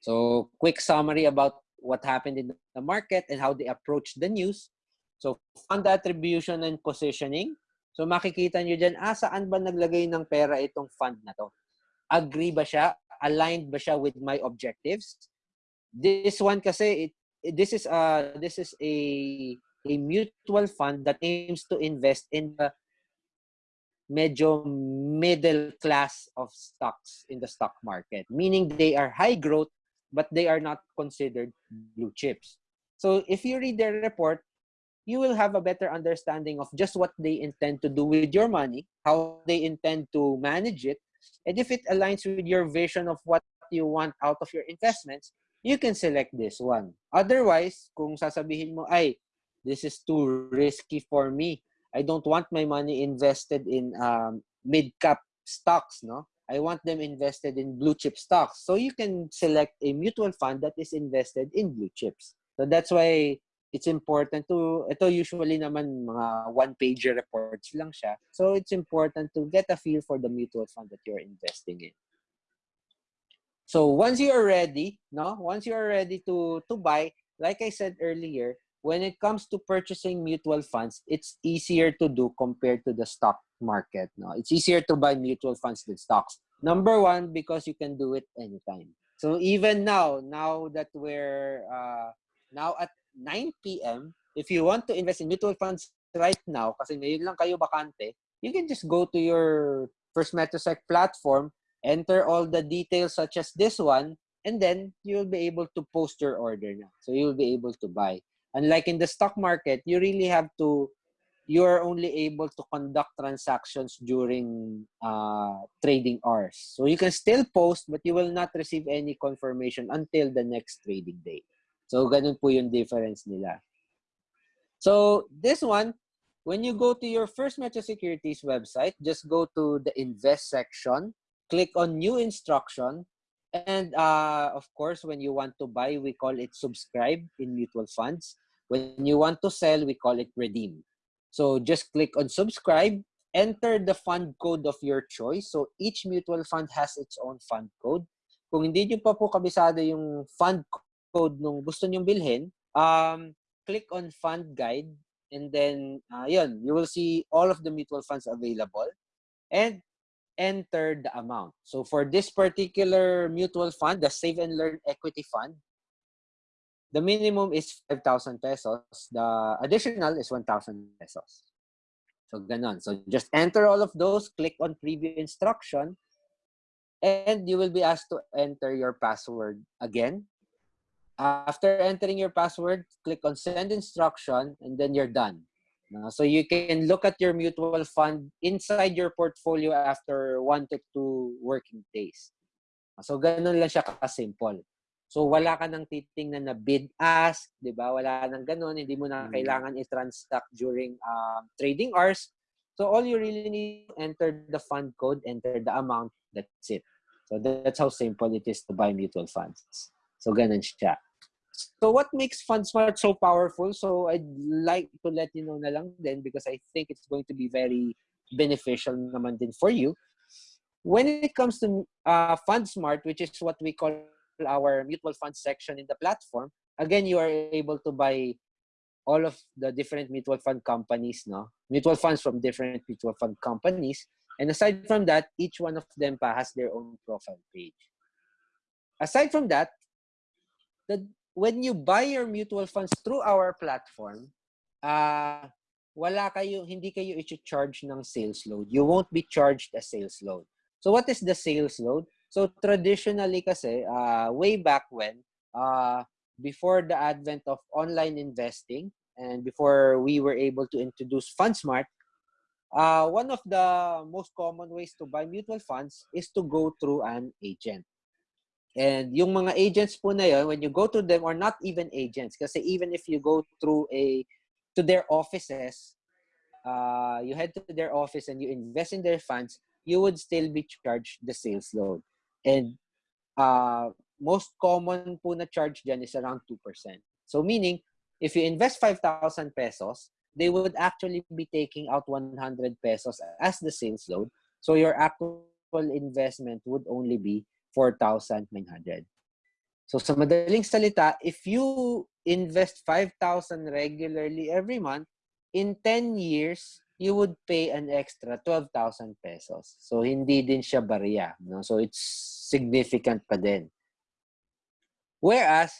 So quick summary about what happened in the market and how they approach the news. So, fund attribution and positioning. So, makikita nyo dyan, ah, saan ba naglagay ng pera itong fund na to? Agree ba siya? Aligned ba siya with my objectives? This one kasi, it, this is a, this is a, a mutual fund that aims to invest in the medyo middle class of stocks in the stock market. Meaning they are high growth but they are not considered blue chips. So if you read their report, you will have a better understanding of just what they intend to do with your money, how they intend to manage it, and if it aligns with your vision of what you want out of your investments, you can select this one. Otherwise, kung sasabihin mo, ay, this is too risky for me. I don't want my money invested in um, mid-cap stocks, no? I want them invested in blue chip stocks. So you can select a mutual fund that is invested in blue chips. So that's why it's important to, ito usually naman mga one-pager reports lang siya. So it's important to get a feel for the mutual fund that you're investing in. So once you are ready, no, once you are ready to to buy, like I said earlier, when it comes to purchasing mutual funds, it's easier to do compared to the stock market. No, it's easier to buy mutual funds than stocks. Number one, because you can do it anytime. So even now, now that we're uh, now at 9 p.m., if you want to invest in mutual funds right now, kasi ngayon lang kayo bakante, you can just go to your First Metrosec platform, enter all the details such as this one, and then you'll be able to post your order now. So you'll be able to buy. Unlike in the stock market, you really have to you are only able to conduct transactions during uh, trading hours. So you can still post, but you will not receive any confirmation until the next trading day. So ganun po yung difference nila. So this one, when you go to your First Metro Securities website, just go to the invest section, click on new instruction, and uh, of course, when you want to buy, we call it subscribe in mutual funds. When you want to sell, we call it redeem. So just click on subscribe, enter the fund code of your choice. So each mutual fund has its own fund code. Kung hindi nyo pa po kabisado yung fund code nung gusto nyong bilhin, um, click on fund guide and then uh, you will see all of the mutual funds available and enter the amount. So for this particular mutual fund, the Save and Learn Equity Fund, the minimum is 5,000 pesos. The additional is 1,000 pesos. So, ganon. So, just enter all of those, click on preview instruction, and you will be asked to enter your password again. After entering your password, click on send instruction, and then you're done. so, you can look at your mutual fund inside your portfolio after one to two working days. So, ganon lang siya ka-simple. So wala ka nang titingnan na bid ask, 'di ba? Wala nang ganoon, hindi mo na mm. kailangan i-transact during um, trading hours. So all you really need enter the fund code, enter the amount, that's it. So that's how simple it is to buy mutual funds. So ganun siya. So what makes FundSmart so powerful? So I'd like to let you know na lang din because I think it's going to be very beneficial naman din for you. When it comes to uh, FundSmart, which is what we call our mutual fund section in the platform, again, you are able to buy all of the different mutual fund companies, no? Mutual funds from different mutual fund companies. And aside from that, each one of them has their own profile page. Aside from that, the, when you buy your mutual funds through our platform, uh, wala kayo, hindi kayo i-charge ng sales load. You won't be charged a sales load. So what is the sales load? So traditionally kasi, uh, way back when, uh, before the advent of online investing and before we were able to introduce FundSmart, uh, one of the most common ways to buy mutual funds is to go through an agent. And yung mga agents po na yun, when you go to them, or not even agents, kasi even if you go through a, to their offices, uh, you head to their office and you invest in their funds, you would still be charged the sales load. And uh, most common po na charge dyan is around 2%. So meaning, if you invest 5,000 pesos, they would actually be taking out 100 pesos as the sales load. So your actual investment would only be 4,900. So sa madaling salita, if you invest 5,000 regularly every month, in 10 years, you would pay an extra 12,000 pesos. So, hindi din siya barya. No? So, it's significant pa din. Whereas,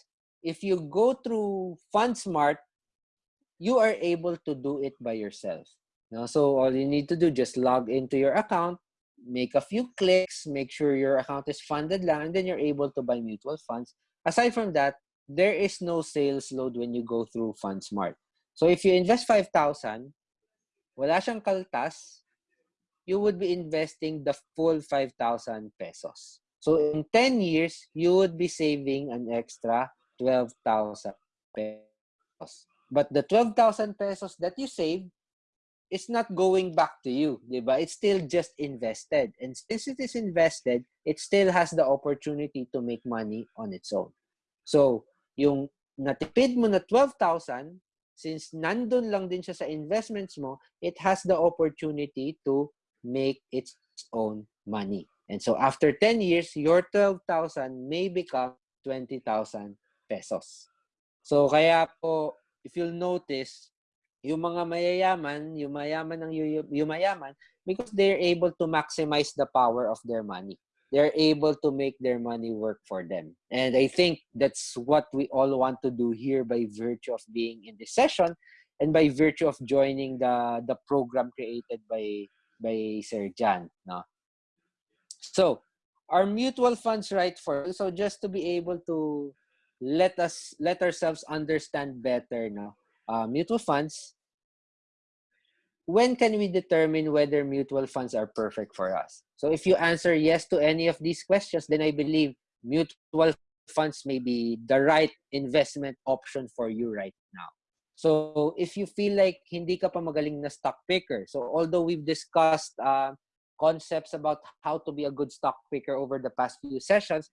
if you go through FundSmart, you are able to do it by yourself. No? So, all you need to do, just log into your account, make a few clicks, make sure your account is funded lang, and then you're able to buy mutual funds. Aside from that, there is no sales load when you go through FundSmart. So, if you invest 5,000, wala siyang kaltas, you would be investing the full 5,000 pesos. So in 10 years, you would be saving an extra 12,000 pesos. But the 12,000 pesos that you save, it's not going back to you, di ba? It's still just invested. And since it is invested, it still has the opportunity to make money on its own. So, yung natipid mo na 12,000, since nandun lang din siya sa investments mo, it has the opportunity to make its own money. And so after 10 years, your 12,000 may become 20,000 pesos. So kaya po, if you'll notice, yung mga mayayaman, yung mayaman ng yumayaman, because they're able to maximize the power of their money. They're able to make their money work for them. And I think that's what we all want to do here by virtue of being in this session and by virtue of joining the the program created by by Sir Jan. No? So, our mutual funds right for so just to be able to let us let ourselves understand better no uh, mutual funds, when can we determine whether mutual funds are perfect for us? So if you answer yes to any of these questions, then I believe mutual funds may be the right investment option for you right now. So if you feel like hindi ka pa magaling na stock picker, so although we've discussed uh, concepts about how to be a good stock picker over the past few sessions,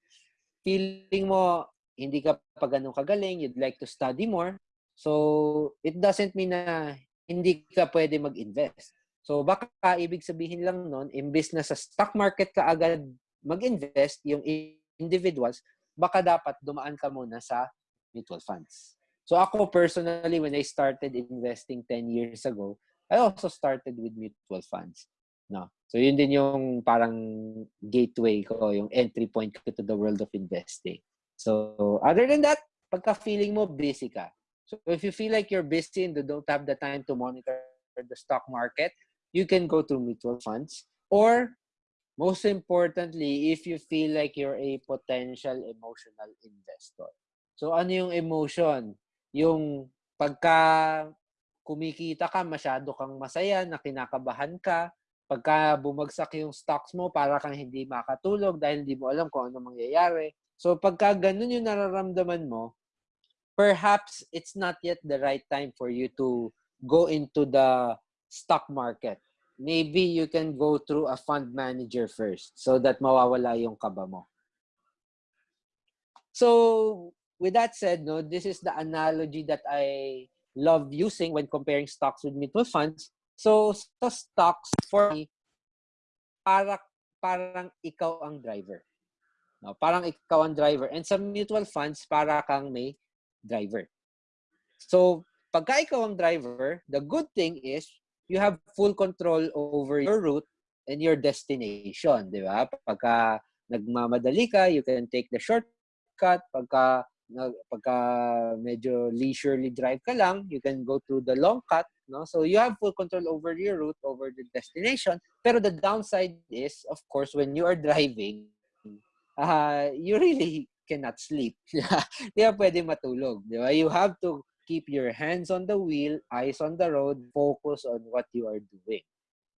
feeling mo hindi ka pa ganun kagaling, you'd like to study more, So, it doesn't mean na hindi ka pwede mag-invest. So, baka ibig sabihin lang nun, imbis na sa stock market ka agad mag-invest, yung individuals, baka dapat dumaan ka muna sa mutual funds. So, ako personally, when I started investing 10 years ago, I also started with mutual funds. No. So, yun din yung parang gateway ko, yung entry point ko to the world of investing. So, other than that, pagka feeling mo busy ka, So if you feel like you're busy and don't have the time to monitor the stock market, you can go to mutual funds. Or most importantly, if you feel like you're a potential emotional investor. So ano yung emotion? Yung pagka kumikita ka, masyado kang masaya, na kinakabahan ka. Pagka bumagsak yung stocks mo, para kang hindi makatulog dahil hindi mo alam kung ano mangyayari. So pagka ganun yung nararamdaman mo, perhaps it's not yet the right time for you to go into the stock market. Maybe you can go through a fund manager first so that mawawala yung kaba mo. So, with that said, no, this is the analogy that I love using when comparing stocks with mutual funds. So, sa stocks, for me, para, parang ikaw ang driver. No, parang ikaw ang driver. And sa mutual funds, para kang may driver. So, pagka ikaw ang driver, the good thing is you have full control over your route and your destination, di ba? Pagka nagmamadali ka, you can take the shortcut. Pagka pagka medyo leisurely drive ka lang, you can go through the long cut, no? So you have full control over your route, over the destination. Pero the downside is, of course, when you are driving, uh, you really cannot sleep. Di ba pwede matulog. Di ba? You have to keep your hands on the wheel, eyes on the road, focus on what you are doing.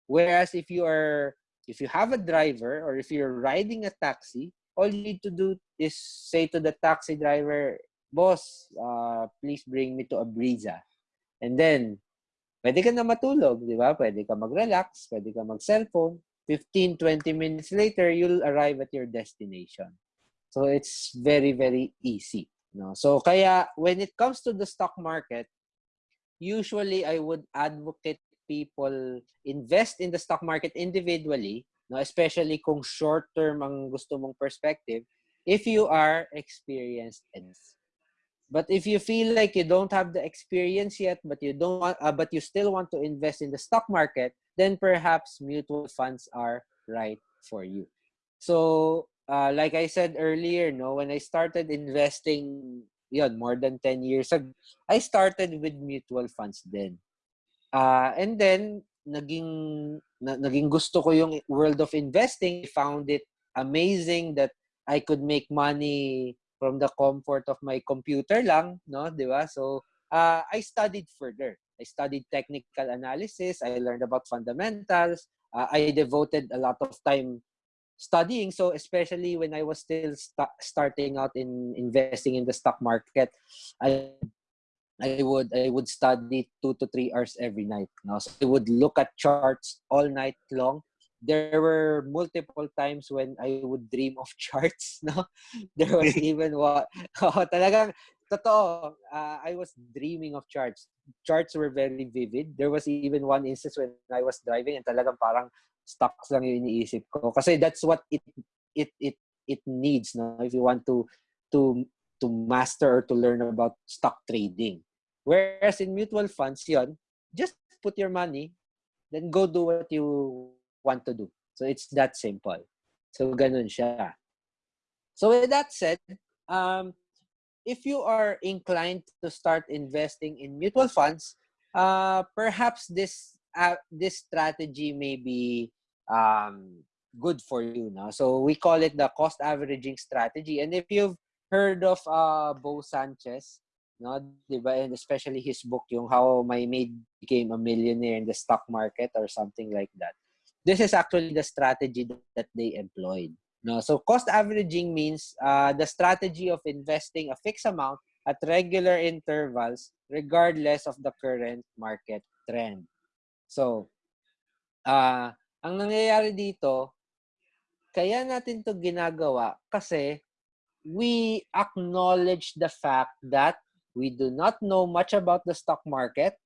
Whereas if you are, if you have a driver or if you're riding a taxi, all you need to do is say to the taxi driver, boss, uh, please bring me to a Brisa. And then, pwede ka na matulog, di ba? Pwede ka mag-relax, pwede ka mag-cellphone. 15, 20 minutes later, you'll arrive at your destination. So it's very, very easy. No? So kaya when it comes to the stock market, usually I would advocate people invest in the stock market individually, no? especially kung short-term ang gusto mong perspective, if you are experienced But if you feel like you don't have the experience yet, but you don't want, uh, but you still want to invest in the stock market, then perhaps mutual funds are right for you. So uh, like I said earlier, no, when I started investing, yun, more than 10 years ago, I started with mutual funds then. Uh, and then, naging, na, naging gusto ko yung world of investing. I found it amazing that I could make money from the comfort of my computer lang, no, di ba? So, uh, I studied further. I studied technical analysis. I learned about fundamentals. Uh, I devoted a lot of time studying. So especially when I was still st- starting out in investing in the stock market, I I would I would study two to three hours every night. No? So I would look at charts all night long. There were multiple times when I would dream of charts. No, there was even what oh, talagang totoo. Uh, I was dreaming of charts. Charts were very vivid. There was even one instance when I was driving and talagang parang stocks lang yung iniisip ko. Kasi that's what it it it it needs no if you want to to to master or to learn about stock trading. Whereas in mutual funds, yon, just put your money, then go do what you want to do. So it's that simple. So ganun siya. So with that said, um, if you are inclined to start investing in mutual funds, uh, perhaps this uh, this strategy may be um, good for you. No? So we call it the cost averaging strategy. And if you've heard of uh, Bo Sanchez, no, diba? and especially his book, yung How My Maid Became a Millionaire in the Stock Market or something like that. This is actually the strategy that they employed. No, so cost averaging means uh, the strategy of investing a fixed amount at regular intervals regardless of the current market trend. So, uh, ang nangyayari dito, kaya natin to ginagawa kasi we acknowledge the fact that we do not know much about the stock market.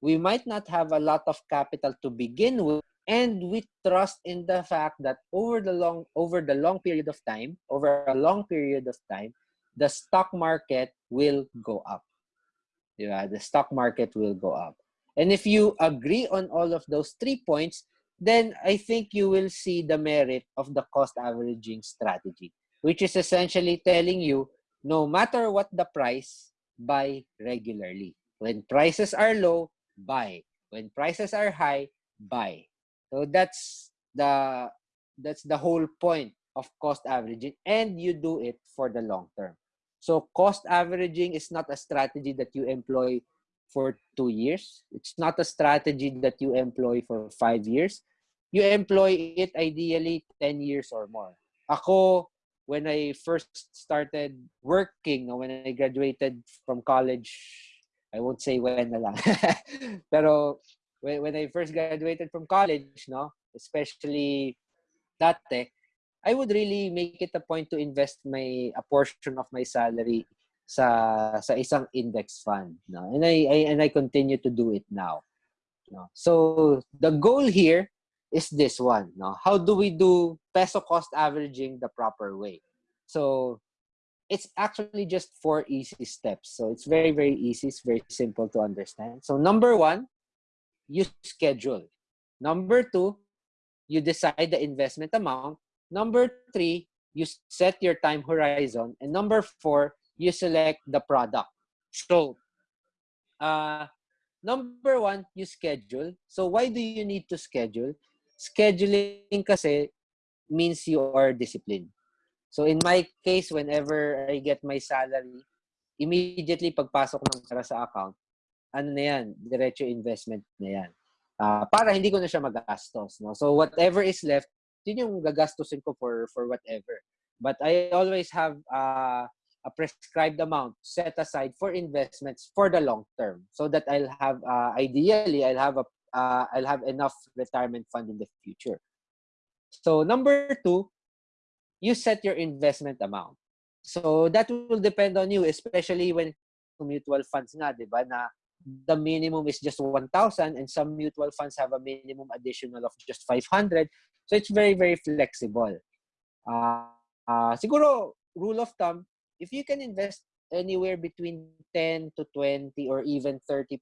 We might not have a lot of capital to begin with and we trust in the fact that over the long over the long period of time over a long period of time the stock market will go up. Yeah the stock market will go up. And if you agree on all of those three points then i think you will see the merit of the cost averaging strategy which is essentially telling you no matter what the price buy regularly. When prices are low buy. When prices are high buy. So that's the that's the whole point of cost averaging and you do it for the long term. So cost averaging is not a strategy that you employ for 2 years. It's not a strategy that you employ for 5 years. You employ it ideally 10 years or more. Ako when I first started working, when I graduated from college, I won't say when na lang. Pero when, when I first graduated from college, no, especially dati, I would really make it a point to invest my a portion of my salary sa sa isang index fund, no. And I, I and I continue to do it now. No. So the goal here is this one, no. How do we do peso cost averaging the proper way? So it's actually just four easy steps. So it's very very easy, it's very simple to understand. So number 1, you schedule. Number two, you decide the investment amount. Number three, you set your time horizon. And number four, you select the product. So, uh, number one, you schedule. So, why do you need to schedule? Scheduling kasi means you are disciplined. So, in my case, whenever I get my salary, immediately pagpasok ng pera sa account, ano na yan, diretso investment na yan. Uh, para hindi ko na siya magastos. No? So whatever is left, yun yung gagastusin ko for, for whatever. But I always have uh, a prescribed amount set aside for investments for the long term so that I'll have uh, ideally I'll have a uh, I'll have enough retirement fund in the future. So number two, you set your investment amount. So that will depend on you, especially when mutual funds nga, di ba, na the minimum is just 1,000 and some mutual funds have a minimum additional of just 500. So it's very, very flexible. Uh, uh, siguro, rule of thumb, if you can invest anywhere between 10 to 20 or even 30%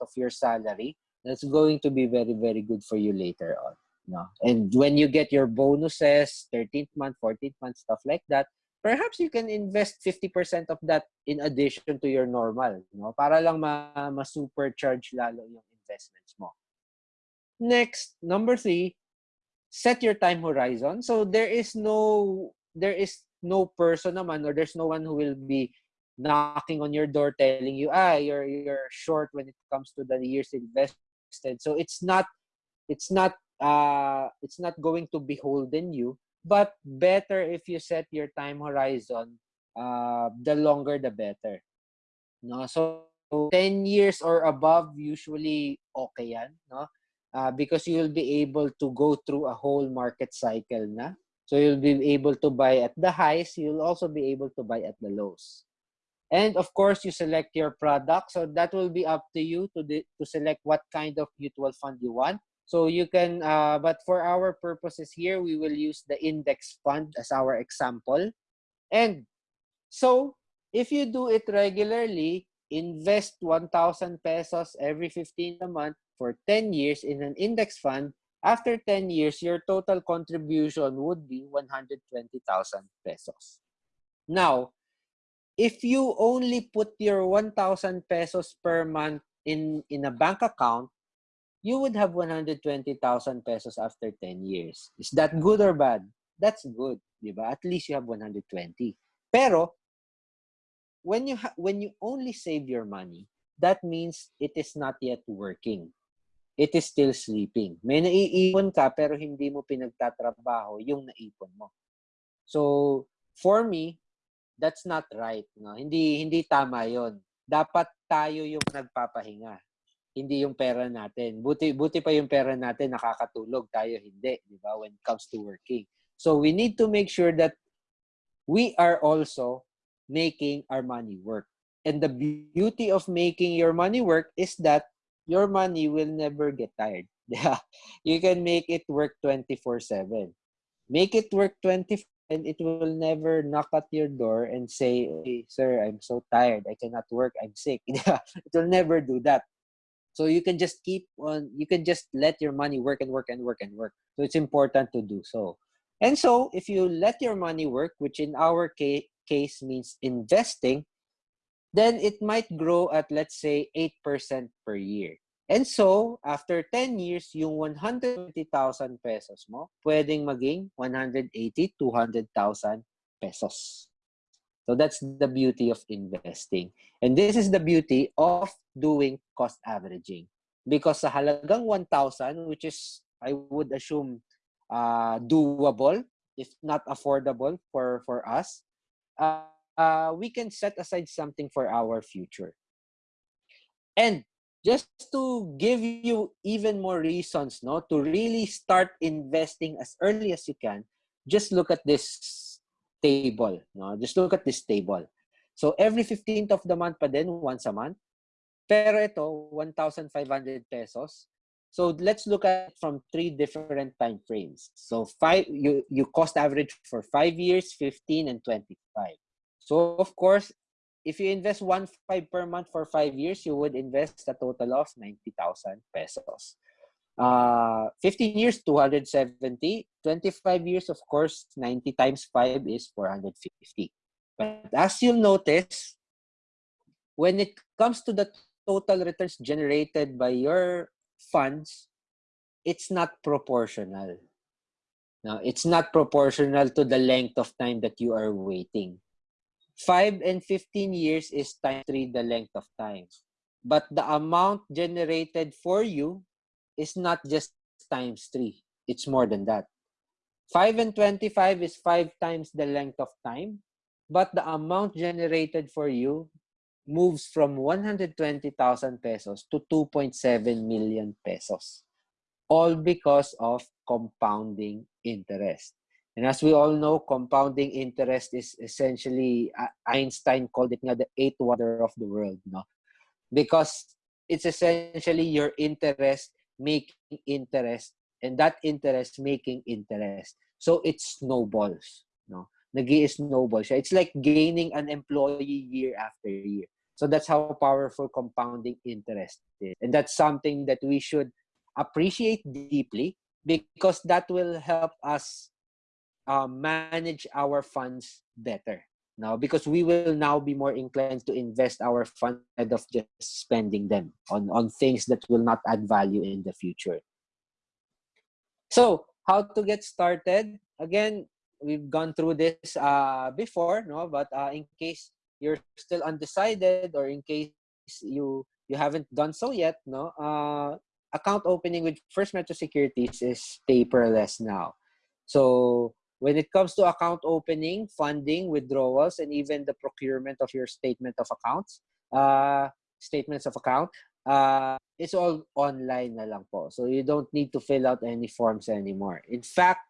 of your salary, that's going to be very, very good for you later on. No? And when you get your bonuses, 13th month, 14th month, stuff like that, perhaps you can invest 50% of that in addition to your normal, no? Para lang ma, ma supercharge lalo yung investments mo. Next, number three, set your time horizon. So there is no there is no person naman or there's no one who will be knocking on your door telling you, ah, you're you're short when it comes to the years invested. So it's not it's not uh it's not going to beholden you but better if you set your time horizon uh, the longer the better no so 10 years or above, usually okay yan, no? Uh, because you'll be able to go through a whole market cycle na. So you'll be able to buy at the highs, you'll also be able to buy at the lows. And of course, you select your product. So that will be up to you to, to select what kind of mutual fund you want. So you can, uh, but for our purposes here, we will use the index fund as our example. And so if you do it regularly, invest 1,000 pesos every 15 a month for 10 years in an index fund, after 10 years, your total contribution would be 120,000 pesos. Now, if you only put your 1,000 pesos per month in, in a bank account, you would have 120,000 pesos after 10 years. Is that good or bad? That's good, di? At least you have 120. Pero, when you when you only save your money, that means it is not yet working. It is still sleeping. May naiipon ka pero hindi mo pinagtatrabaho yung naipon mo. So, for me, that's not right. No? Hindi, hindi tama yon. Dapat tayo yung nagpapahinga. Hindi yung pera natin. Buti, buti pa yung pera natin nakakatulog. Tayo hindi. Di ba? When it comes to working. So, we need to make sure that we are also making our money work. And the beauty of making your money work is that your money will never get tired. Yeah. You can make it work 24/7. Make it work 24 and it will never knock at your door and say, hey, sir, I'm so tired. I cannot work. I'm sick. Yeah. it will never do that. So you can just keep on, you can just let your money work and work and work and work. So it's important to do so. And so if you let your money work, which in our case, case means investing, then it might grow at let's say 8% per year. And so, after 10 years, yung 120,000 pesos mo, pwedeng maging 180, 200,000 pesos. So that's the beauty of investing. And this is the beauty of doing cost averaging. Because sa halagang 1,000, which is, I would assume, uh, doable, if not affordable for, for us, uh, uh, we can set aside something for our future. And just to give you even more reasons no to really start investing as early as you can just look at this table no just look at this table. So every 15th of the month pa din once a month. Pero ito 1,500 pesos. So let's look at from three different time frames. So five you you cost average for 5 years 15 and 25 so of course if you invest one five per month for five years, you would invest a total of 90,000 pesos. Uh, 15 years, 270. 25 years, of course, 90 times 5 is 450. But as you'll notice, when it comes to the total returns generated by your funds, it's not proportional. Now, it's not proportional to the length of time that you are waiting. 5 and 15 years is times 3 the length of time. But the amount generated for you is not just times 3. It's more than that. 5 and 25 is 5 times the length of time. But the amount generated for you moves from 120,000 pesos to 2.7 million pesos. All because of compounding interest. And as we all know, compounding interest is essentially, uh, Einstein called it the eighth wonder of the world, no? Because it's essentially your interest making interest and that interest making interest. So it snowballs, no? nag snowball. It's like gaining an employee year after year. So that's how powerful compounding interest is. And that's something that we should appreciate deeply because that will help us um, manage our funds better now because we will now be more inclined to invest our funds instead of just spending them on, on things that will not add value in the future. So, how to get started? Again, we've gone through this uh, before, no? But uh, in case you're still undecided or in case you you haven't done so yet, no? Uh, account opening with First Metro Securities is paperless now. So when it comes to account opening, funding, withdrawals, and even the procurement of your statement of accounts, uh, statements of account, uh, it's all online na lang po. So you don't need to fill out any forms anymore. In fact,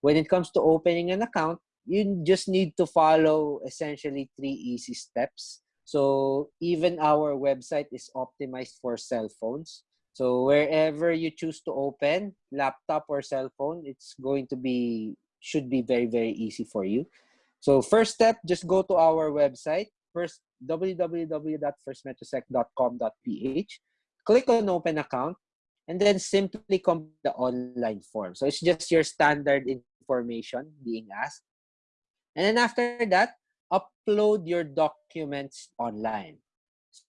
when it comes to opening an account, you just need to follow essentially three easy steps. So even our website is optimized for cell phones. So wherever you choose to open, laptop or cell phone, it's going to be should be very very easy for you. So first step, just go to our website. First www.firstmetrosec.com.ph. Click on open account and then simply complete the online form. So it's just your standard information being asked. And then after that, upload your documents online.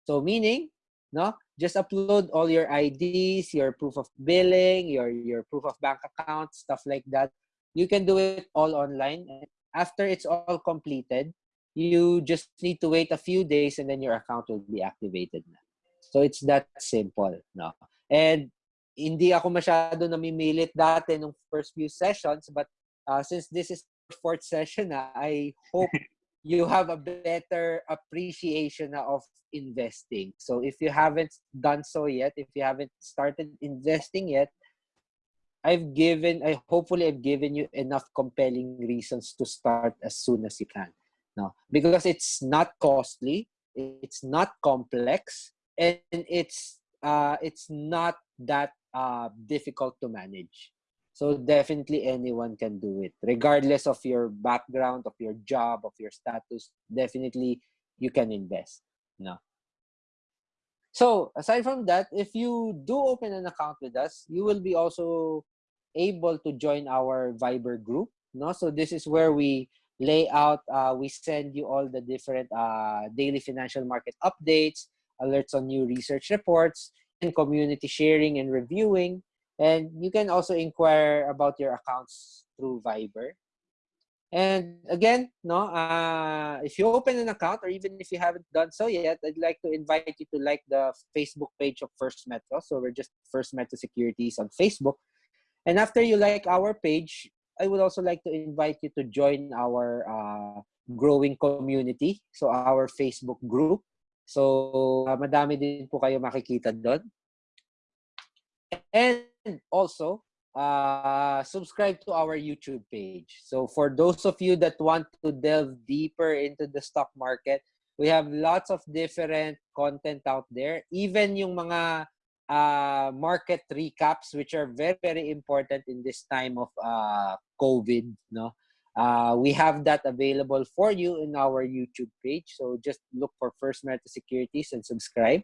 So meaning, no, just upload all your IDs, your proof of billing, your your proof of bank account, stuff like that. You can do it all online. After it's all completed, you just need to wait a few days and then your account will be activated na. So it's that simple, no. And hindi ako masyado namimilit dati nung first few sessions, but uh, since this is fourth session na, I hope you have a better appreciation of investing. So if you haven't done so yet, if you haven't started investing yet, I've given, I hopefully I've given you enough compelling reasons to start as soon as you can. No, because it's not costly, it's not complex, and it's uh, it's not that uh, difficult to manage. So definitely anyone can do it, regardless of your background, of your job, of your status. Definitely you can invest. No. So aside from that, if you do open an account with us, you will be also able to join our Viber group. No, so this is where we lay out. Uh, we send you all the different uh, daily financial market updates, alerts on new research reports, and community sharing and reviewing and you can also inquire about your accounts through Viber. And again, no, uh, if you open an account or even if you haven't done so yet, I'd like to invite you to like the Facebook page of First Metro. So we're just First Metro Securities on Facebook. And after you like our page, I would also like to invite you to join our uh, growing community. So our Facebook group. So uh, madami din po kayo makikita doon. And also, uh, subscribe to our YouTube page. So for those of you that want to delve deeper into the stock market, we have lots of different content out there. Even yung mga uh, market recaps, which are very, very important in this time of uh, COVID, no? Uh, we have that available for you in our YouTube page. So just look for First Meta Securities and subscribe.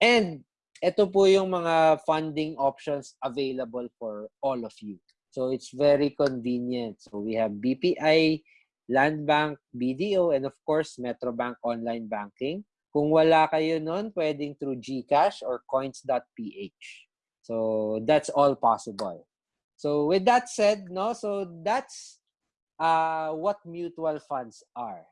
And ito po yung mga funding options available for all of you. So it's very convenient. So we have BPI, Land Bank, BDO, and of course, Metrobank Online Banking. Kung wala kayo nun, pwedeng through GCash or coins.ph. So that's all possible. So with that said, no, so that's uh, what mutual funds are.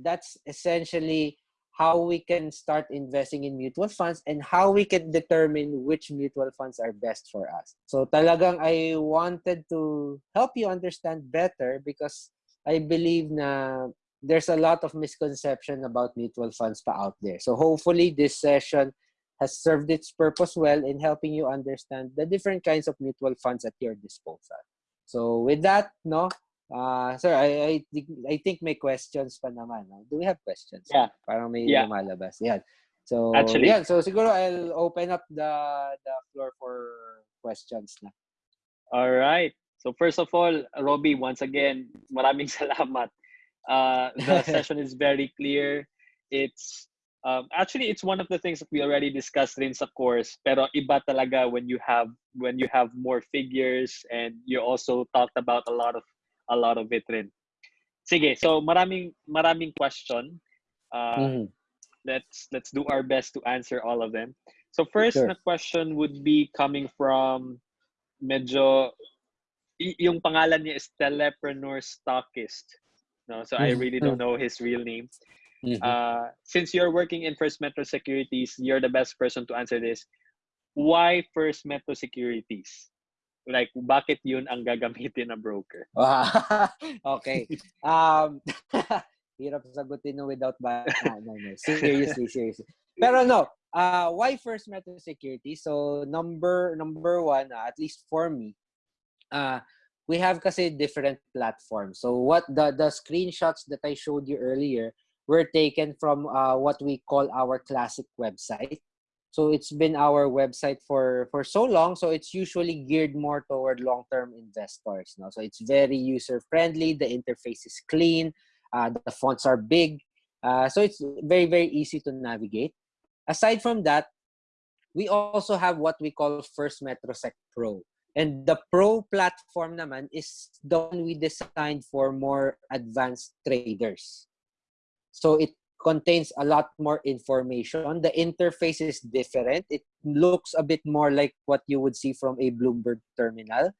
That's essentially how we can start investing in mutual funds and how we can determine which mutual funds are best for us. So talagang I wanted to help you understand better because I believe na there's a lot of misconception about mutual funds pa out there. So hopefully this session has served its purpose well in helping you understand the different kinds of mutual funds at your disposal. So with that, no, Uh, sir, I, I, think, I think may questions pa naman. No? Do we have questions? Yeah. Parang may yeah. lumalabas. Yan. So, Actually, yeah. So, siguro I'll open up the the floor for questions na. All right. So, first of all, Robbie, once again, maraming salamat. Uh, the session is very clear. It's um, actually it's one of the things that we already discussed in sa course pero iba talaga when you have when you have more figures and you also talked about a lot of a lot of it rin. Sige, so maraming maraming question. Uh, mm-hmm. Let's let's do our best to answer all of them. So first sure. na question would be coming from medyo yung pangalan niya is Telepreneur Stockist. No, so mm-hmm. I really don't know his real name. Mm-hmm. Uh, since you're working in First Metro Securities, you're the best person to answer this. Why First Metro Securities? Like bakit yun ang gagamitin na broker? okay. Um hirap sagutin no without ba no, no, no. Seriously, seriously. Pero no, uh, why First Metro Security? So number number one, uh, at least for me, uh, we have kasi different platforms. So what the the screenshots that I showed you earlier were taken from uh, what we call our classic website. So it's been our website for for so long. So it's usually geared more toward long-term investors. No? So it's very user-friendly. The interface is clean. Uh, the fonts are big. Uh, so it's very very easy to navigate. Aside from that, we also have what we call First MetroSec Pro. And the Pro platform naman is the one we designed for more advanced traders. So it contains a lot more information. The interface is different. It looks a bit more like what you would see from a Bloomberg terminal.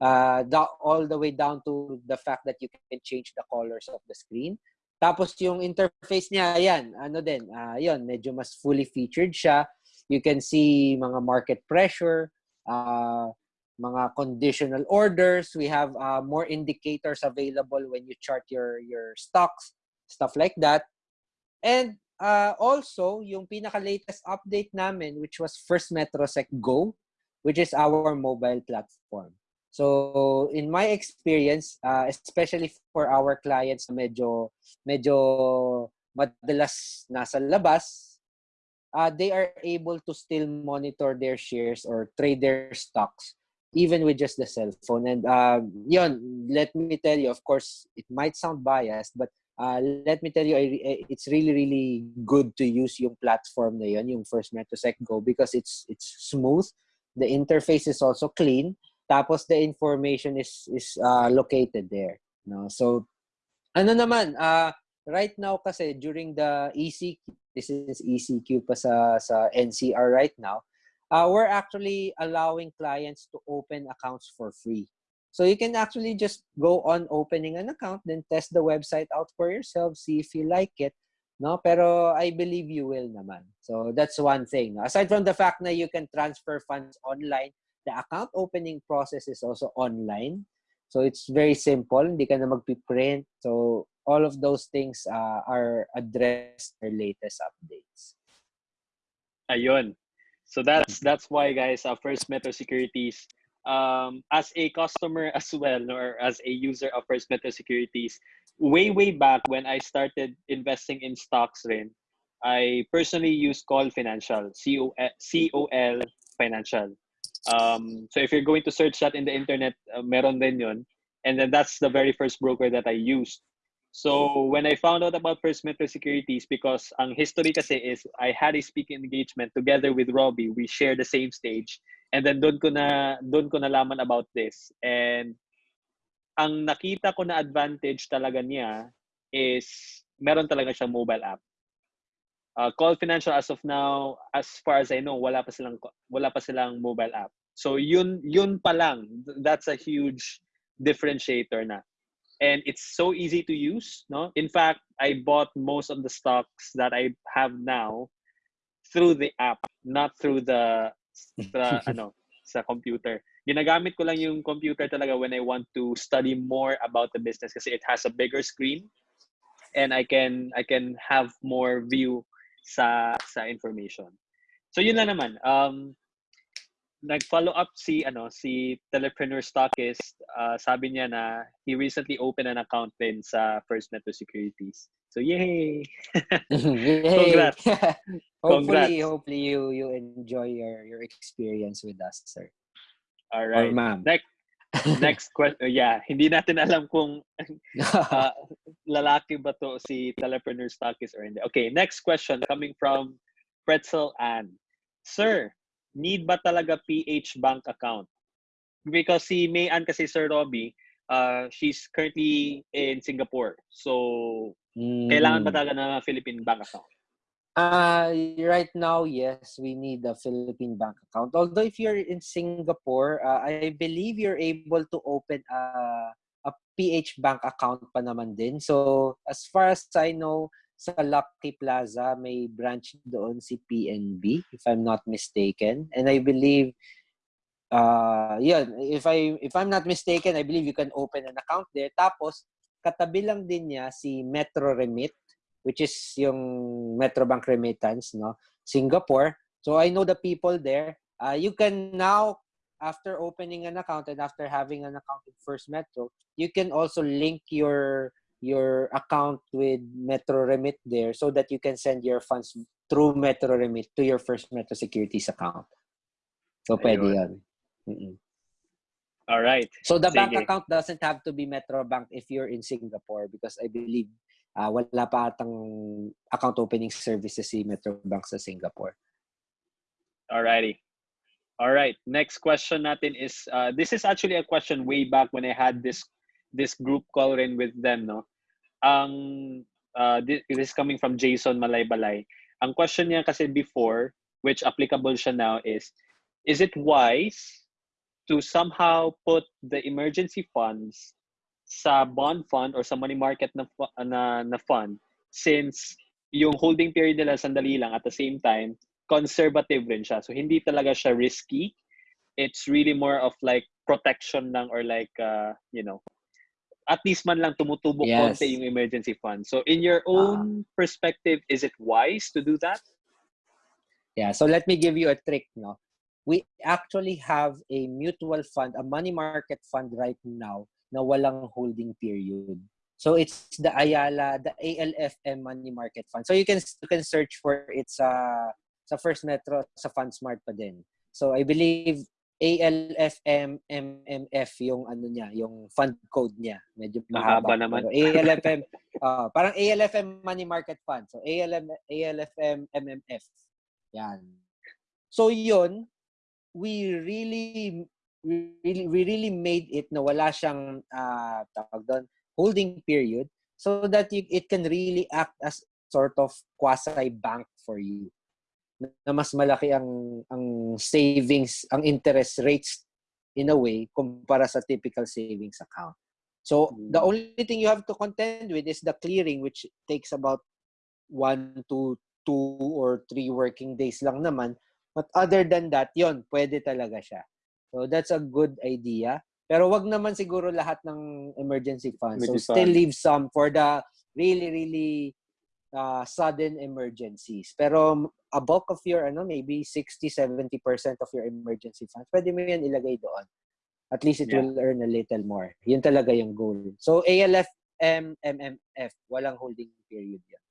Uh, the, all the way down to the fact that you can change the colors of the screen. Tapos yung interface niya, ayan, ano din, uh, yun, medyo mas fully featured siya. You can see mga market pressure, uh, mga conditional orders. We have uh, more indicators available when you chart your, your stocks, stuff like that. And uh, also, yung pinaka-latest update namin, which was First MetroSec Go, which is our mobile platform. So in my experience, uh, especially for our clients na medyo medyo madalas nasa labas, uh, they are able to still monitor their shares or trade their stocks even with just the cell phone. And uh, yun, let me tell you, of course, it might sound biased, but uh, let me tell you, it's really, really good to use yung platform na yun, yung First MetroSec Go, because it's it's smooth. The interface is also clean. Tapos the information is is uh, located there. No? So ano naman, uh, right now kasi during the ECQ, this is ECQ pa sa sa NCR right now, uh, we're actually allowing clients to open accounts for free. So you can actually just go on opening an account, then test the website out for yourself, see if you like it. No, pero I believe you will naman. So that's one thing. Aside from the fact that you can transfer funds online, the account opening process is also online. So it's very simple. Hindi ka na magpiprint. So all of those things uh, are addressed in latest updates. Ayun. So that's that's why guys, uh, First Metro Securities um, as a customer as well or as a user of First Metro Securities, way way back when I started investing in stocks rin, I personally used Call Financial, C O L Financial. Um, so if you're going to search that in the internet, uh, meron din yun. And then that's the very first broker that I used. So when I found out about First Metro Securities, because ang history kasi is I had a speaking engagement together with Robbie. We share the same stage. And then doon ko na doon ko nalaman about this. And ang nakita ko na advantage talaga niya is meron talaga siyang mobile app. Uh, Call Financial as of now, as far as I know, wala pa silang wala pa silang mobile app. So yun yun pa lang, that's a huge differentiator na. And it's so easy to use, no? In fact, I bought most of the stocks that I have now through the app, not through the sa ano, sa computer. Ginagamit ko lang yung computer talaga when I want to study more about the business kasi it has a bigger screen and I can I can have more view sa sa information. So yun lang naman. Um nag-follow up si ano si Telepreneur Stockist. Uh, sabi niya na he recently opened an account din sa First Metro Securities. So yay. yay. Congrats. hopefully Congrats. hopefully you you enjoy your your experience with us, sir. All right. Or ma'am. Next next question. Yeah, hindi natin alam kung uh, lalaki ba to si telepreneur stockist or hindi. Okay, next question coming from Pretzel Ann. Sir, need ba talaga PH bank account? Because si May Ann kasi Sir Robbie, uh, she's currently in Singapore. So, mm. kailangan ba talaga na Philippine bank account? Uh, right now, yes, we need a Philippine bank account. Although if you're in Singapore, uh, I believe you're able to open a, a PH bank account pa naman din. So as far as I know, sa Lucky Plaza, may branch doon si PNB, if I'm not mistaken. And I believe, uh, yun, if, I, if I'm not mistaken, I believe you can open an account there. Tapos, katabi lang din niya si Metro Remit which is yung Metrobank Remittance, no? Singapore. So I know the people there. Uh, you can now, after opening an account and after having an account with First Metro, you can also link your your account with Metro Remit there so that you can send your funds through Metro Remit to your First Metro Securities account. So pwede Ayun. yun. Mm-mm. All right. So the bank Sige. account doesn't have to be Metro Bank if you're in Singapore because I believe uh, wala pa atang account opening services si Metro Bank sa Singapore. Alrighty. All right. Next question natin is uh, this is actually a question way back when I had this this group call rin with them, no. Ang uh, this, is coming from Jason Malaybalay. Ang question niya kasi before, which applicable siya now is, is it wise to somehow put the emergency funds sa bond fund or sa money market na, na, na fund since yung holding period nila sandali lang at the same time conservative rin siya. So hindi talaga siya risky. It's really more of like protection lang or like uh, you know, at least man lang tumutubo Yes. konti yung emergency fund. So in your own perspective, is it wise to do that? Yeah, so let me give you a trick, no. We actually have a mutual fund, a money market fund right now na walang holding period. So it's the Ayala, the ALFM money market fund. So you can you can search for it sa sa First Metro sa FundSmart pa din. So I believe ALFM MMF yung ano niya, yung fund code niya. Medyo Mahaba mahaba. naman. Pero ALFM, ah, parang ALFM Money Market Fund. So ALM, ALFM MMF. Yan. So yun, we really, we really, we really made it na wala siyang, ah, tawag doon, holding period so that you, it can really act as sort of quasi-bank for you na mas malaki ang ang savings, ang interest rates in a way kumpara sa typical savings account. So the Mm. only thing you have to contend with is the clearing which takes about one to two or three working days lang naman. But other than that, yon pwede talaga siya. So that's a good idea. Pero wag naman siguro lahat ng emergency funds. So still leave some for the really, really uh, sudden emergencies. Pero a bulk of your, ano, maybe 60-70% of your emergency funds, pwede mo yan ilagay doon. At least it Yeah. will earn a little more. Yun talaga yung goal. So ALF, M, MMF, walang holding period yan.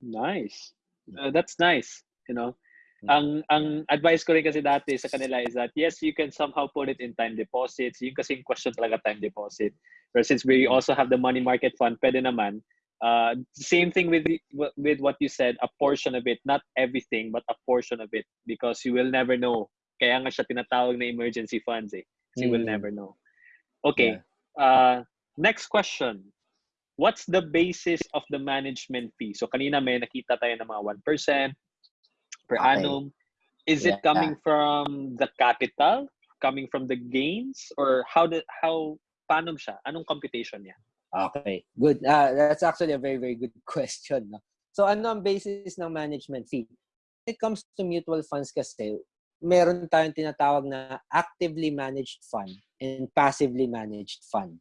Nice. Uh, that's nice, you know. Mm. Ang ang advice ko rin kasi dati sa kanila is that yes, you can somehow put it in time deposits. Yung kasi yung question talaga time deposit. But since we Mm. also have the money market fund, pwede naman. Uh, same thing with with what you said, a portion of it, not everything, but a portion of it because you will never know. Kaya nga siya tinatawag na emergency funds eh. 'Cause You will Mm. never know. Okay. Uh, next question. What's the basis of the management fee? So kanina may nakita tayo ng mga 1% per Okay. annum. Is it Yeah. coming from the capital? Coming from the gains? Or how the how paano siya? Anong computation niya? Okay, good. Uh, that's actually a very, very good question. No? So ano ang basis ng management fee? When it comes to mutual funds kasi, meron tayong tinatawag na actively managed fund and passively managed fund.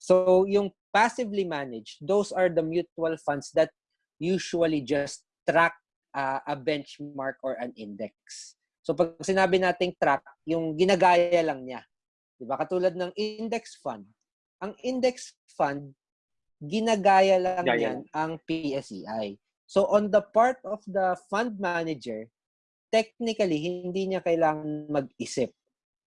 So yung passively managed, those are the mutual funds that usually just track uh, a benchmark or an index. So pag sinabi nating track, yung ginagaya lang niya. Diba? Katulad ng index fund. Ang index fund, ginagaya lang Gaya yan ang PSEI. So on the part of the fund manager, technically, hindi niya kailangan mag-isip.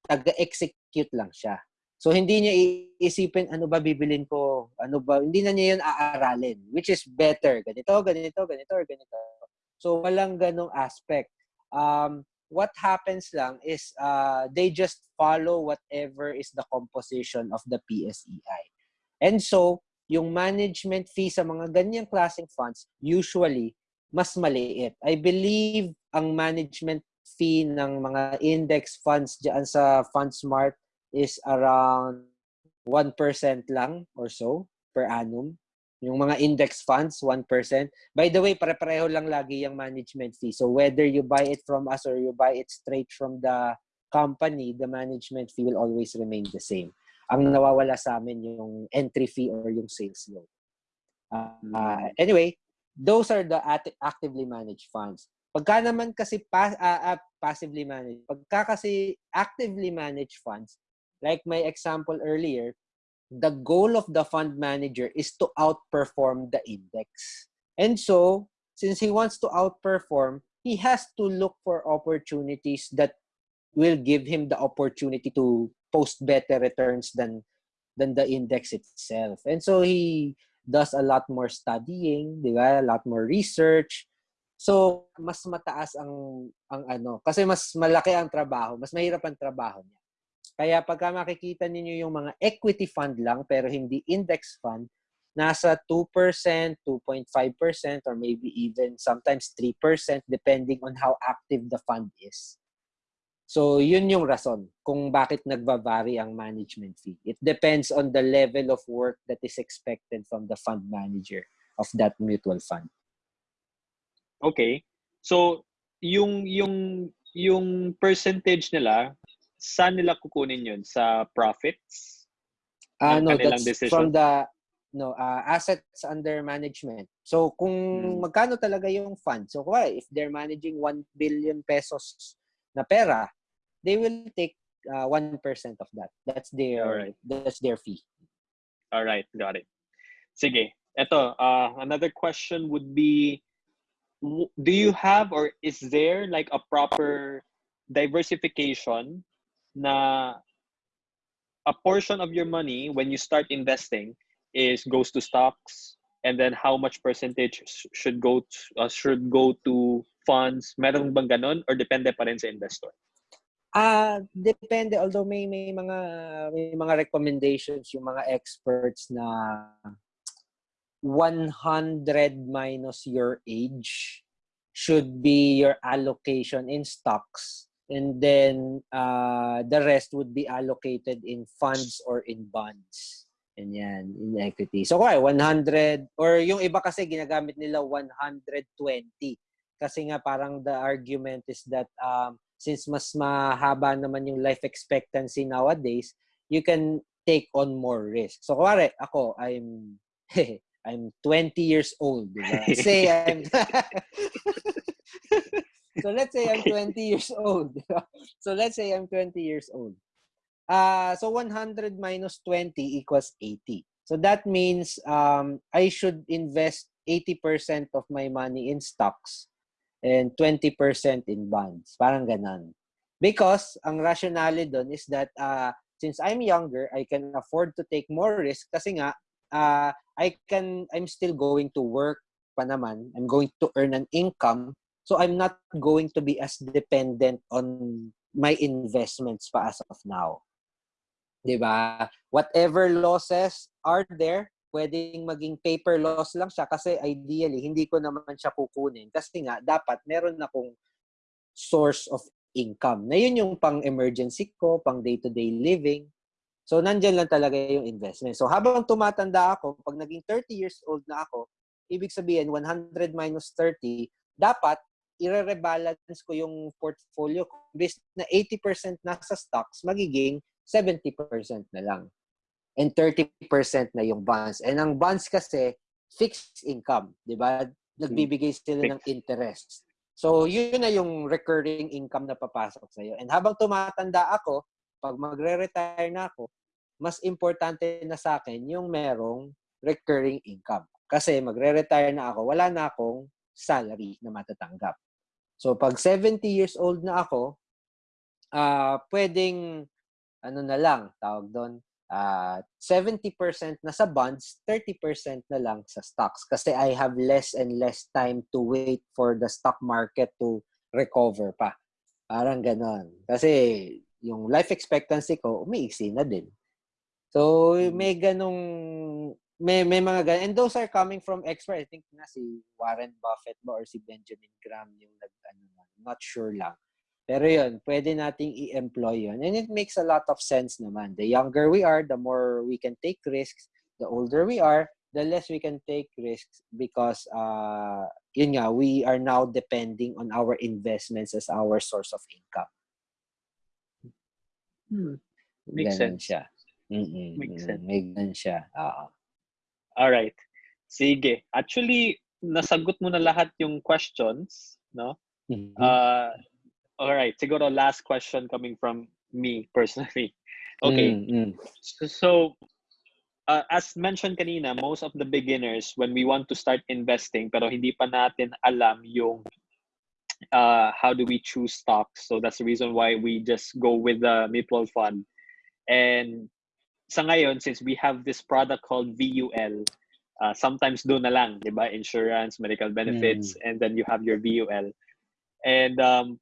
Taga-execute lang siya. So hindi niya iisipin, ano ba bibilin ko? Ano ba? Hindi na niya yun aaralin. Which is better. Ganito, ganito, ganito, or ganito. So walang ganong aspect. Um, what happens lang is uh, they just follow whatever is the composition of the PSEI. And so, yung management fee sa mga ganyang klaseng funds, usually, mas maliit. I believe ang management fee ng mga index funds dyan sa FundSmart is around 1% lang or so per annum. Yung mga index funds, 1%. By the way, pare-pareho lang lagi yung management fee. So whether you buy it from us or you buy it straight from the company, the management fee will always remain the same. Ang nawawala sa amin yung entry fee or yung sales loan. Uh, uh, anyway, those are the actively managed funds. Pagka naman kasi pa, ah, ah, passively managed, pagka kasi actively managed funds, like my example earlier, the goal of the fund manager is to outperform the index. And so, since he wants to outperform, he has to look for opportunities that will give him the opportunity to post better returns than than the index itself. And so he does a lot more studying, di ba? A lot more research. So, mas mataas ang ang ano, kasi mas malaki ang trabaho, mas mahirap ang trabaho niya. Kaya pagka makikita ninyo yung mga equity fund lang pero hindi index fund, nasa 2%, 2.5% or maybe even sometimes 3% depending on how active the fund is. So, yun yung rason kung bakit nagba-vary ang management fee. It depends on the level of work that is expected from the fund manager of that mutual fund. Okay. So, yung yung yung percentage nila, saan nila kukunin yun? Sa profits? Ah, Ng no, that's decision? from the no uh, assets under management. So kung Hmm. magkano talaga yung fund. So kung if they're managing 1 billion pesos na pera, they will take uh, 1% of that. That's their Alright. that's their fee. All right, got it. Sige. Ito, uh, another question would be, do you have or is there like a proper diversification na a portion of your money when you start investing is goes to stocks and then how much percentage sh- should go to, uh, should go to funds. Meron bang ganun or depende pa rin sa investor? Ah, depende. Although may may mga may mga recommendations yung mga experts na 100 minus your age should be your allocation in stocks and then uh, the rest would be allocated in funds or in bonds. And yan, in equity. So, kaya 100 or yung iba kasi ginagamit nila 120 kasi nga parang the argument is that um, since mas mahaba naman yung life expectancy nowadays, you can take on more risk. So, kuwari, ako, I'm I'm 20 years old, di ba? Say I'm So let's say I'm 20 years old. so let's say I'm 20 years old. Uh, so 100 minus 20 equals 80. So that means um, I should invest 80% of my money in stocks and 20% in bonds. Parang ganon. Because ang rationale doon is that uh, since I'm younger, I can afford to take more risk kasi nga uh, I can I'm still going to work pa naman. I'm going to earn an income. So I'm not going to be as dependent on my investments pa as of now. 'Di ba? Whatever losses are there, pwedeng maging paper loss lang siya kasi ideally hindi ko naman siya kukunin kasi nga dapat meron akong source of income. Na yun yung pang emergency ko, pang day-to-day living. So nandiyan lang talaga yung investment. So habang tumatanda ako, pag naging 30 years old na ako, ibig sabihin 100 minus 30, dapat ire-rebalance ko yung portfolio ko. Imbes na 80% nasa stocks, magiging 70% na lang. And 30% na yung bonds. And ang bonds kasi, fixed income. Di ba? Nagbibigay sila ng interest. So, yun na yung recurring income na papasok sa'yo. And habang tumatanda ako, pag magre-retire na ako, mas importante na sa akin yung merong recurring income. Kasi magre-retire na ako, wala na akong salary na matatanggap. So, pag 70 years old na ako, ah pwedeng, ano na lang, tawag doon, ah 70% na sa bonds, 30% na lang sa stocks. Kasi I have less and less time to wait for the stock market to recover pa. Parang ganon. Kasi yung life expectancy ko, umiiksi na din. So, may ganong, may, may mga ganon. And those are coming from experts. I think na si Warren Buffett ba or si Benjamin Graham yung nag, ano, not sure lang. Pero yun, pwede nating i-employ yun. And it makes a lot of sense naman. The younger we are, the more we can take risks. The older we are, the less we can take risks because, uh, yun nga, we are now depending on our investments as our source of income. Hmm. Makes Ganon sense. siya. Mm-mm, Makes sense. May ganun siya. Oo. All right. Sige. Actually, nasagot mo na lahat yung questions, no? Mhm. Uh, all right, siguro last question coming from me personally. Okay, Mm, mm. so, so uh, as mentioned kanina, most of the beginners when we want to start investing pero hindi pa natin alam yung uh, how do we choose stocks. So that's the reason why we just go with the mutual fund. And sa ngayon, since we have this product called VUL, uh, sometimes do na lang, di ba? Insurance, medical benefits, and then you have your VUL. And um,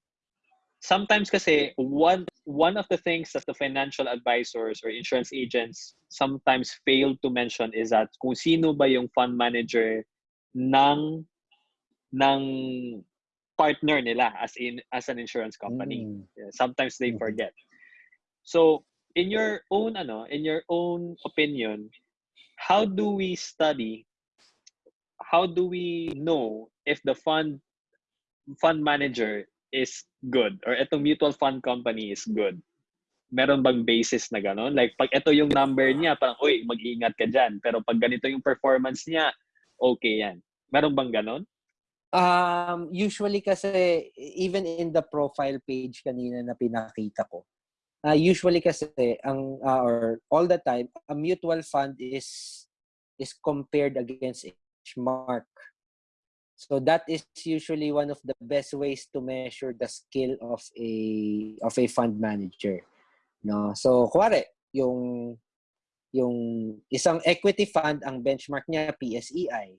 sometimes kasi one one of the things that the financial advisors or insurance agents sometimes fail to mention is that kung sino ba yung fund manager ng ng partner nila as in as an insurance company. Mm. Sometimes they Mhm. forget. So, in your own ano, in your own opinion, how do we study? How do we know if the fund fund manager is good or itong mutual fund company is good? Meron bang basis na gano'n? Like, pag ito yung number niya, parang, uy, mag-iingat ka dyan. Pero pag ganito yung performance niya, okay yan. Meron bang gano'n? Um, usually kasi, even in the profile page kanina na pinakita ko, uh, usually kasi, ang, uh, or all the time, a mutual fund is is compared against benchmark. So that is usually one of the best ways to measure the skill of a of a fund manager. No. So kuwari, yung yung isang equity fund ang benchmark niya PSEI.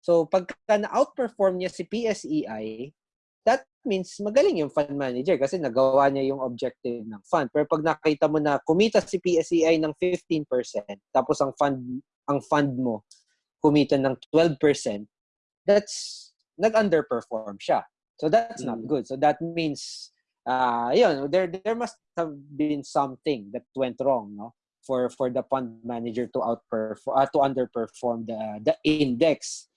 So pagka na-outperform niya si PSEI, that means magaling yung fund manager kasi nagawa niya yung objective ng fund. Pero pag nakita mo na kumita si PSEI ng 15%, tapos ang fund ang fund mo kumita ng 12%, that's nag-underperform siya. So that's not Mm. good. So that means uh yun, there there must have been something that went wrong, no? For for the fund manager to outperform uh, to underperform the the index.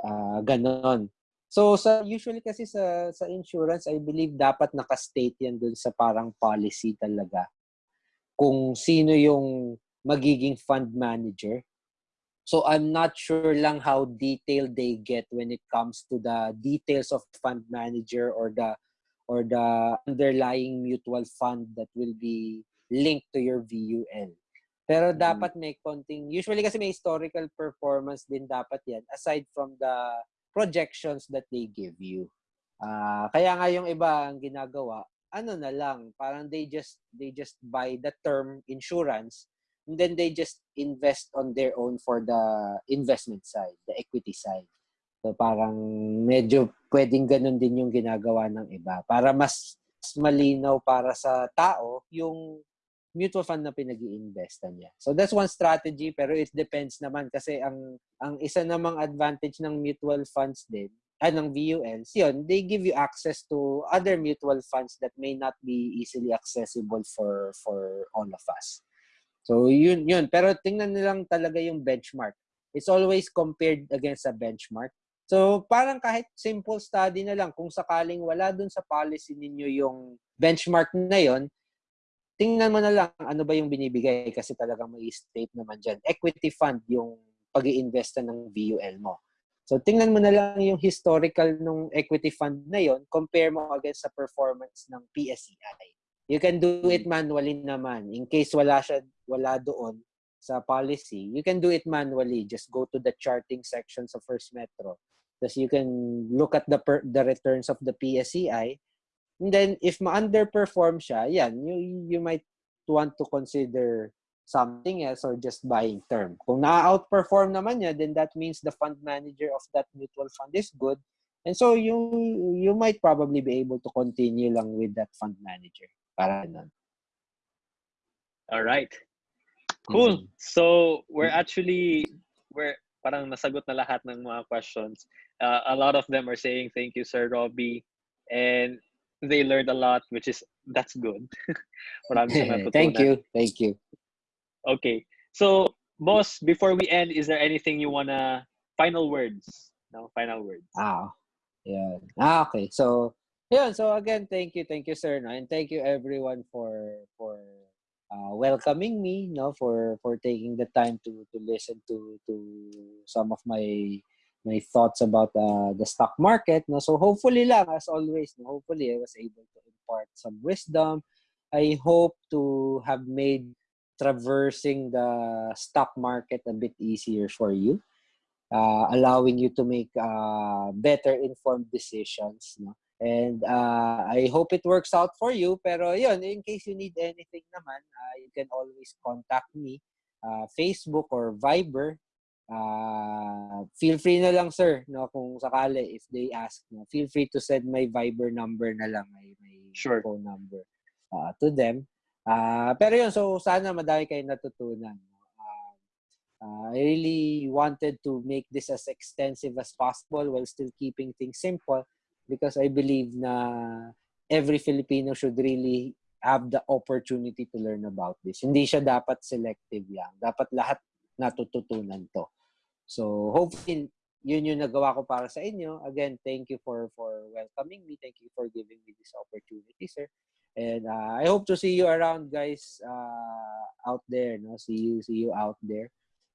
Uh ganon. So sa usually kasi sa sa insurance, I believe dapat naka-state yan dun sa parang policy talaga. Kung sino yung magiging fund manager. So I'm not sure lang how detailed they get when it comes to the details of fund manager or the or the underlying mutual fund that will be linked to your VUL. Pero Mm. dapat may konting, usually kasi may historical performance din dapat yan aside from the projections that they give you. Ah, kaya nga yung iba ang ginagawa, ano na lang, parang they just they just buy the term insurance and then they just invest on their own for the investment side, the equity side. So parang medyo pwedeng ganun din yung ginagawa ng iba para mas malinaw para sa tao yung mutual fund na pinag iinvestan niya. So that's one strategy pero it depends naman kasi ang ang isa namang advantage ng mutual funds din ah, ng VULs, yun, they give you access to other mutual funds that may not be easily accessible for for all of us. So yun yun, pero tingnan nilang talaga yung benchmark. It's always compared against a benchmark. So parang kahit simple study na lang kung sakaling wala dun sa policy ninyo yung benchmark na yon, tingnan mo na lang ano ba yung binibigay kasi talagang may state naman dyan. Equity fund yung pag iinvest ng VUL mo. So tingnan mo na lang yung historical ng equity fund na yon, compare mo against sa performance ng PSEI. You can do it manually naman. In case wala siya wala doon sa policy, you can do it manually. Just go to the charting sections of First Metro. Thus you can look at the per, the returns of the PSEI. And then if ma-underperform siya, yan, you, you might want to consider something else or just buying term. Kung na-outperform naman niya, then that means the fund manager of that mutual fund is good. And so you you might probably be able to continue lang with that fund manager. Para nun. All right. Cool. Mhm. So we're actually we're parang nasagot na lahat ng mga questions. Uh, a lot of them are saying thank you, Sir Robbie, and they learned a lot, which is that's good. Marami silang natutunan. Thank you. Thank you. Okay. So, boss, before we end, is there anything you wanna final words? No, final words. Ah, yeah. Ah, okay. So, yeah, So again, thank you, thank you, sir, no? and thank you everyone for for uh, welcoming me, no, for for taking the time to to listen to to some of my my thoughts about uh, the stock market. No? So hopefully lang, as always, no? hopefully I was able to impart some wisdom. I hope to have made traversing the stock market a bit easier for you, uh, allowing you to make uh, better informed decisions. No? And uh, I hope it works out for you. Pero yun, in case you need anything naman, uh, you can always contact me, uh, Facebook or Viber. Uh, feel free na lang, sir, no, kung sakali, if they ask, no, feel free to send my Viber number na lang, my, my Sure. phone number uh, to them. Uh, pero yun, so sana madami kayo natutunan. Uh, uh, I really wanted to make this as extensive as possible while still keeping things simple because I believe na every Filipino should really have the opportunity to learn about this. Hindi siya dapat selective lang. Dapat lahat natututunan to. So hopefully yun yung nagawa ko para sa inyo. Again, thank you for for welcoming me. Thank you for giving me this opportunity, sir. And uh, I hope to see you around, guys, uh, out there. No, see you, see you out there.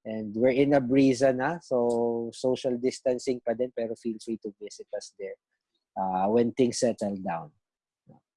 And we're in a brisa na, so social distancing pa din, pero feel free to visit us there uh, when things settle down.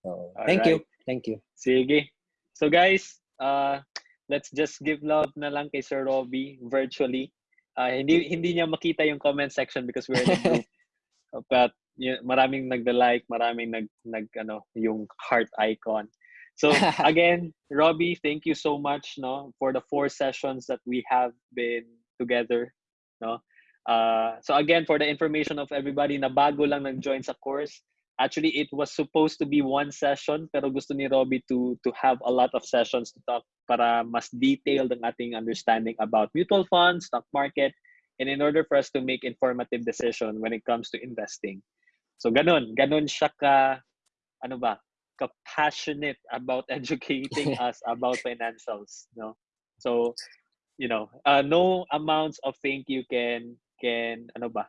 So, thank you. Thank you. Sige. So guys, uh, let's just give love na lang kay Sir Robbie virtually. Uh, hindi hindi niya makita yung comment section because we're in a group. But y- maraming nagda-like, maraming nag nag ano, yung heart icon. So again, Robbie, thank you so much no for the four sessions that we have been together, no. Uh, so again, for the information of everybody na bago lang nag-join sa course, actually it was supposed to be one session pero gusto ni Robbie to to have a lot of sessions to talk para mas detailed ang ating understanding about mutual funds, stock market, and in order for us to make informative decision when it comes to investing. So ganun, ganun siya ka ano ba, ka passionate about educating us about financials, no? So, you know, uh, no amounts of thank you can can ano ba,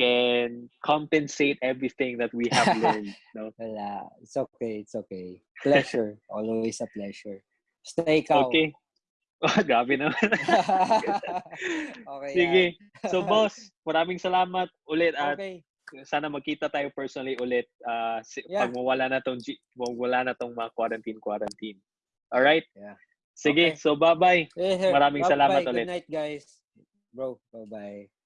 can compensate everything that we have learned, no? Wala. It's okay. It's okay. Pleasure. Always a pleasure. Stay calm. Okay. Oh, grabe naman. okay. Sige. yan. So boss, maraming salamat ulit at Okay. sana magkita tayo personally ulit uh, si, Yeah. pag mawala na tong mawala na tong mga quarantine quarantine. All right? Yeah. Sige, Okay. so bye-bye. Maraming Bye-bye. salamat Good ulit. night, guys. Bro, bye-bye.